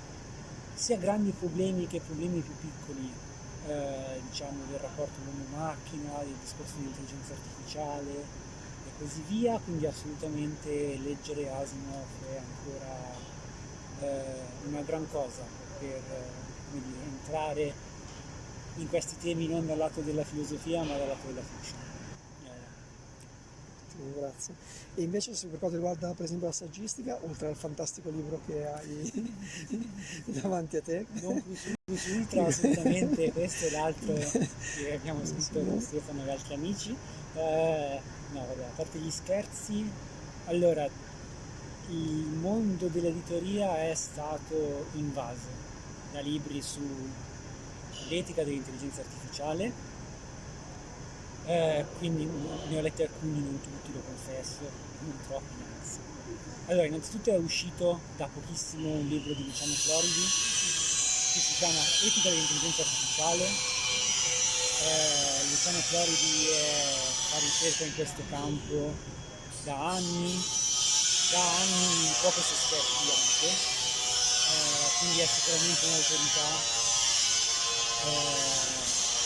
sia grandi problemi che problemi più piccoli, eh, diciamo del rapporto uomo-macchina, del discorso di intelligenza artificiale e così via, quindi assolutamente leggere Asimov è ancora eh, una gran cosa per dire, entrare in questi temi non dal lato della filosofia ma dal lato della fiction. Grazie. E invece per quanto riguarda per esempio la saggistica, oltre al fantastico libro che hai davanti a te. Non plus ultra assolutamente, questo è l'altro che abbiamo scritto con Stefano e altri amici. Eh, no, vabbè, a parte gli scherzi, allora il mondo dell'editoria è stato invaso da libri sull'etica dell'intelligenza artificiale, eh, quindi ne ho letti alcuni, non tutti, lo confesso, non troppi anzi. Allora, innanzitutto è uscito da pochissimo un libro di Luciano Floridi che si chiama Etica dell'intelligenza artificiale. Eh, Luciano Floridi è, fa ricerca in questo campo da anni, da anni poco sospetti anche, eh, quindi è sicuramente un'autorità.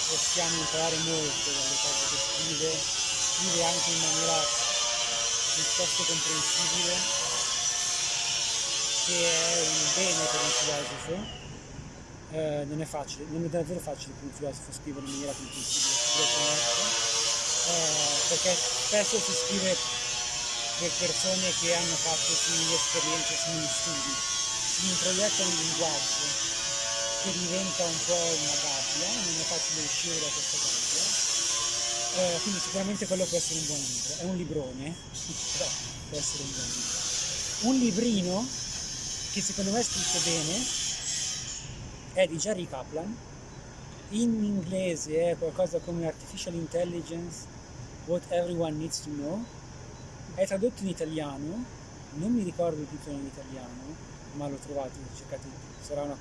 Possiamo imparare molto dalle cose che scrive, scrive anche in maniera piuttosto comprensibile, che è un bene per un filosofo. Eh, non è facile, non è davvero facile per un filosofo scrivere in maniera comprensibile, eh, perché spesso si scrive per persone che hanno fatto simili esperienze, simili studi, si introietta un linguaggio che diventa un po' una gabbia, non è facile uscire da questa gabbia. Eh, quindi sicuramente quello può essere un buon libro, è un librone, però può essere un buon libro. Un librino che secondo me è scritto bene è di Jerry Kaplan, in inglese è qualcosa come Artificial Intelligence, What Everyone Needs to Know, è tradotto in italiano, non mi ricordo il titolo in italiano, ma l'ho trovato, cercate, sarà una,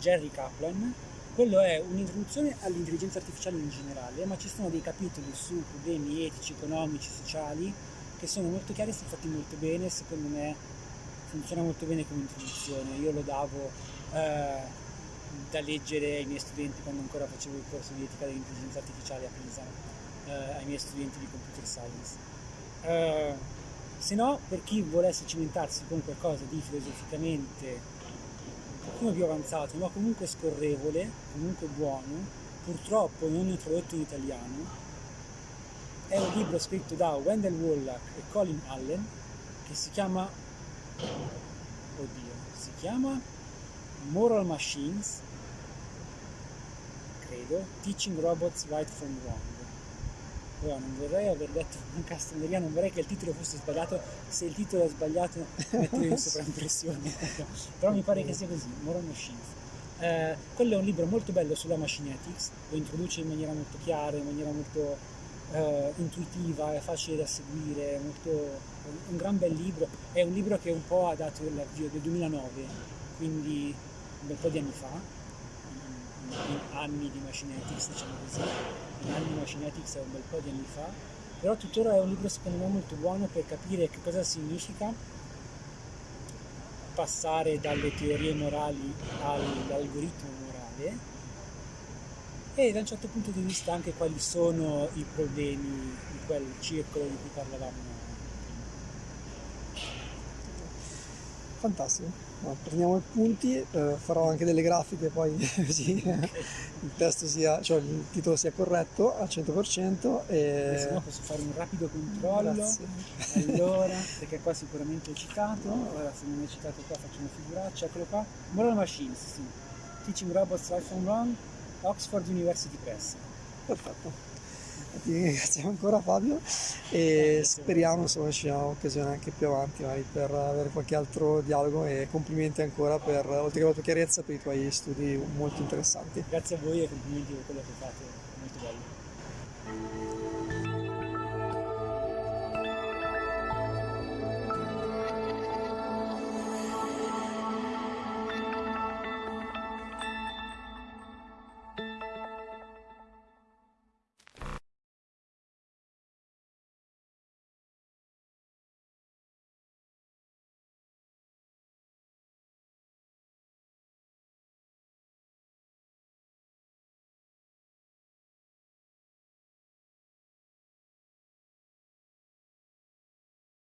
Jerry Kaplan. Quello è un'introduzione all'intelligenza artificiale in generale, ma ci sono dei capitoli su problemi etici, economici, sociali che sono molto chiari, sono fatti molto bene, secondo me funziona molto bene come introduzione. Io lo davo eh, da leggere ai miei studenti quando ancora facevo il corso di etica dell'intelligenza artificiale a Pisa, eh, ai miei studenti di computer science. Eh, se no, per chi volesse cimentarsi con qualcosa di filosoficamente pochino più avanzato, ma comunque scorrevole, comunque buono, purtroppo non introdotto in italiano. È un libro scritto da Wendell Wallach e Colin Allen che si chiama, oddio, si chiama Moral Machines, credo, Teaching Robots Right from Wrong Ora non vorrei aver detto una castroneria, non vorrei che il titolo fosse sbagliato, se il titolo è sbagliato metto in sovraimpressione, però mi pare che sia così, Moral Machines. Eh, quello è un libro molto bello sulla machinetics, lo introduce in maniera molto chiara, in maniera molto eh, intuitiva, è facile da seguire, è molto, un gran bel libro, è un libro che un po' ha dato l'avvio del 2009, quindi un bel po' di anni fa, anni di machinetics, diciamo così, di machinetics è un bel po' di anni fa, però tuttora è un libro secondo me molto buono per capire che cosa significa passare dalle teorie morali all'algoritmo morale e da un certo punto di vista anche quali sono i problemi di quel circolo di cui parlavamo prima. Fantastico. No, prendiamo i punti, eh, farò anche delle grafiche poi così il testo sia, cioè il titolo sia corretto al 100% e... Se no posso fare un rapido controllo. Grazie. Allora, perché qua sicuramente ho citato, ora se non è citato qua faccio una figuraccia, eccolo qua. Moral Machines, sì. Teaching Robots Right from Wrong, Oxford University Press. Perfetto ti ringraziamo ancora Fabio. E speriamo insomma ci sia un'occasione anche più avanti per avere qualche altro dialogo. E complimenti ancora per oltre che la tua chiarezza per i tuoi studi molto interessanti. Grazie a voi e complimenti per quello che fate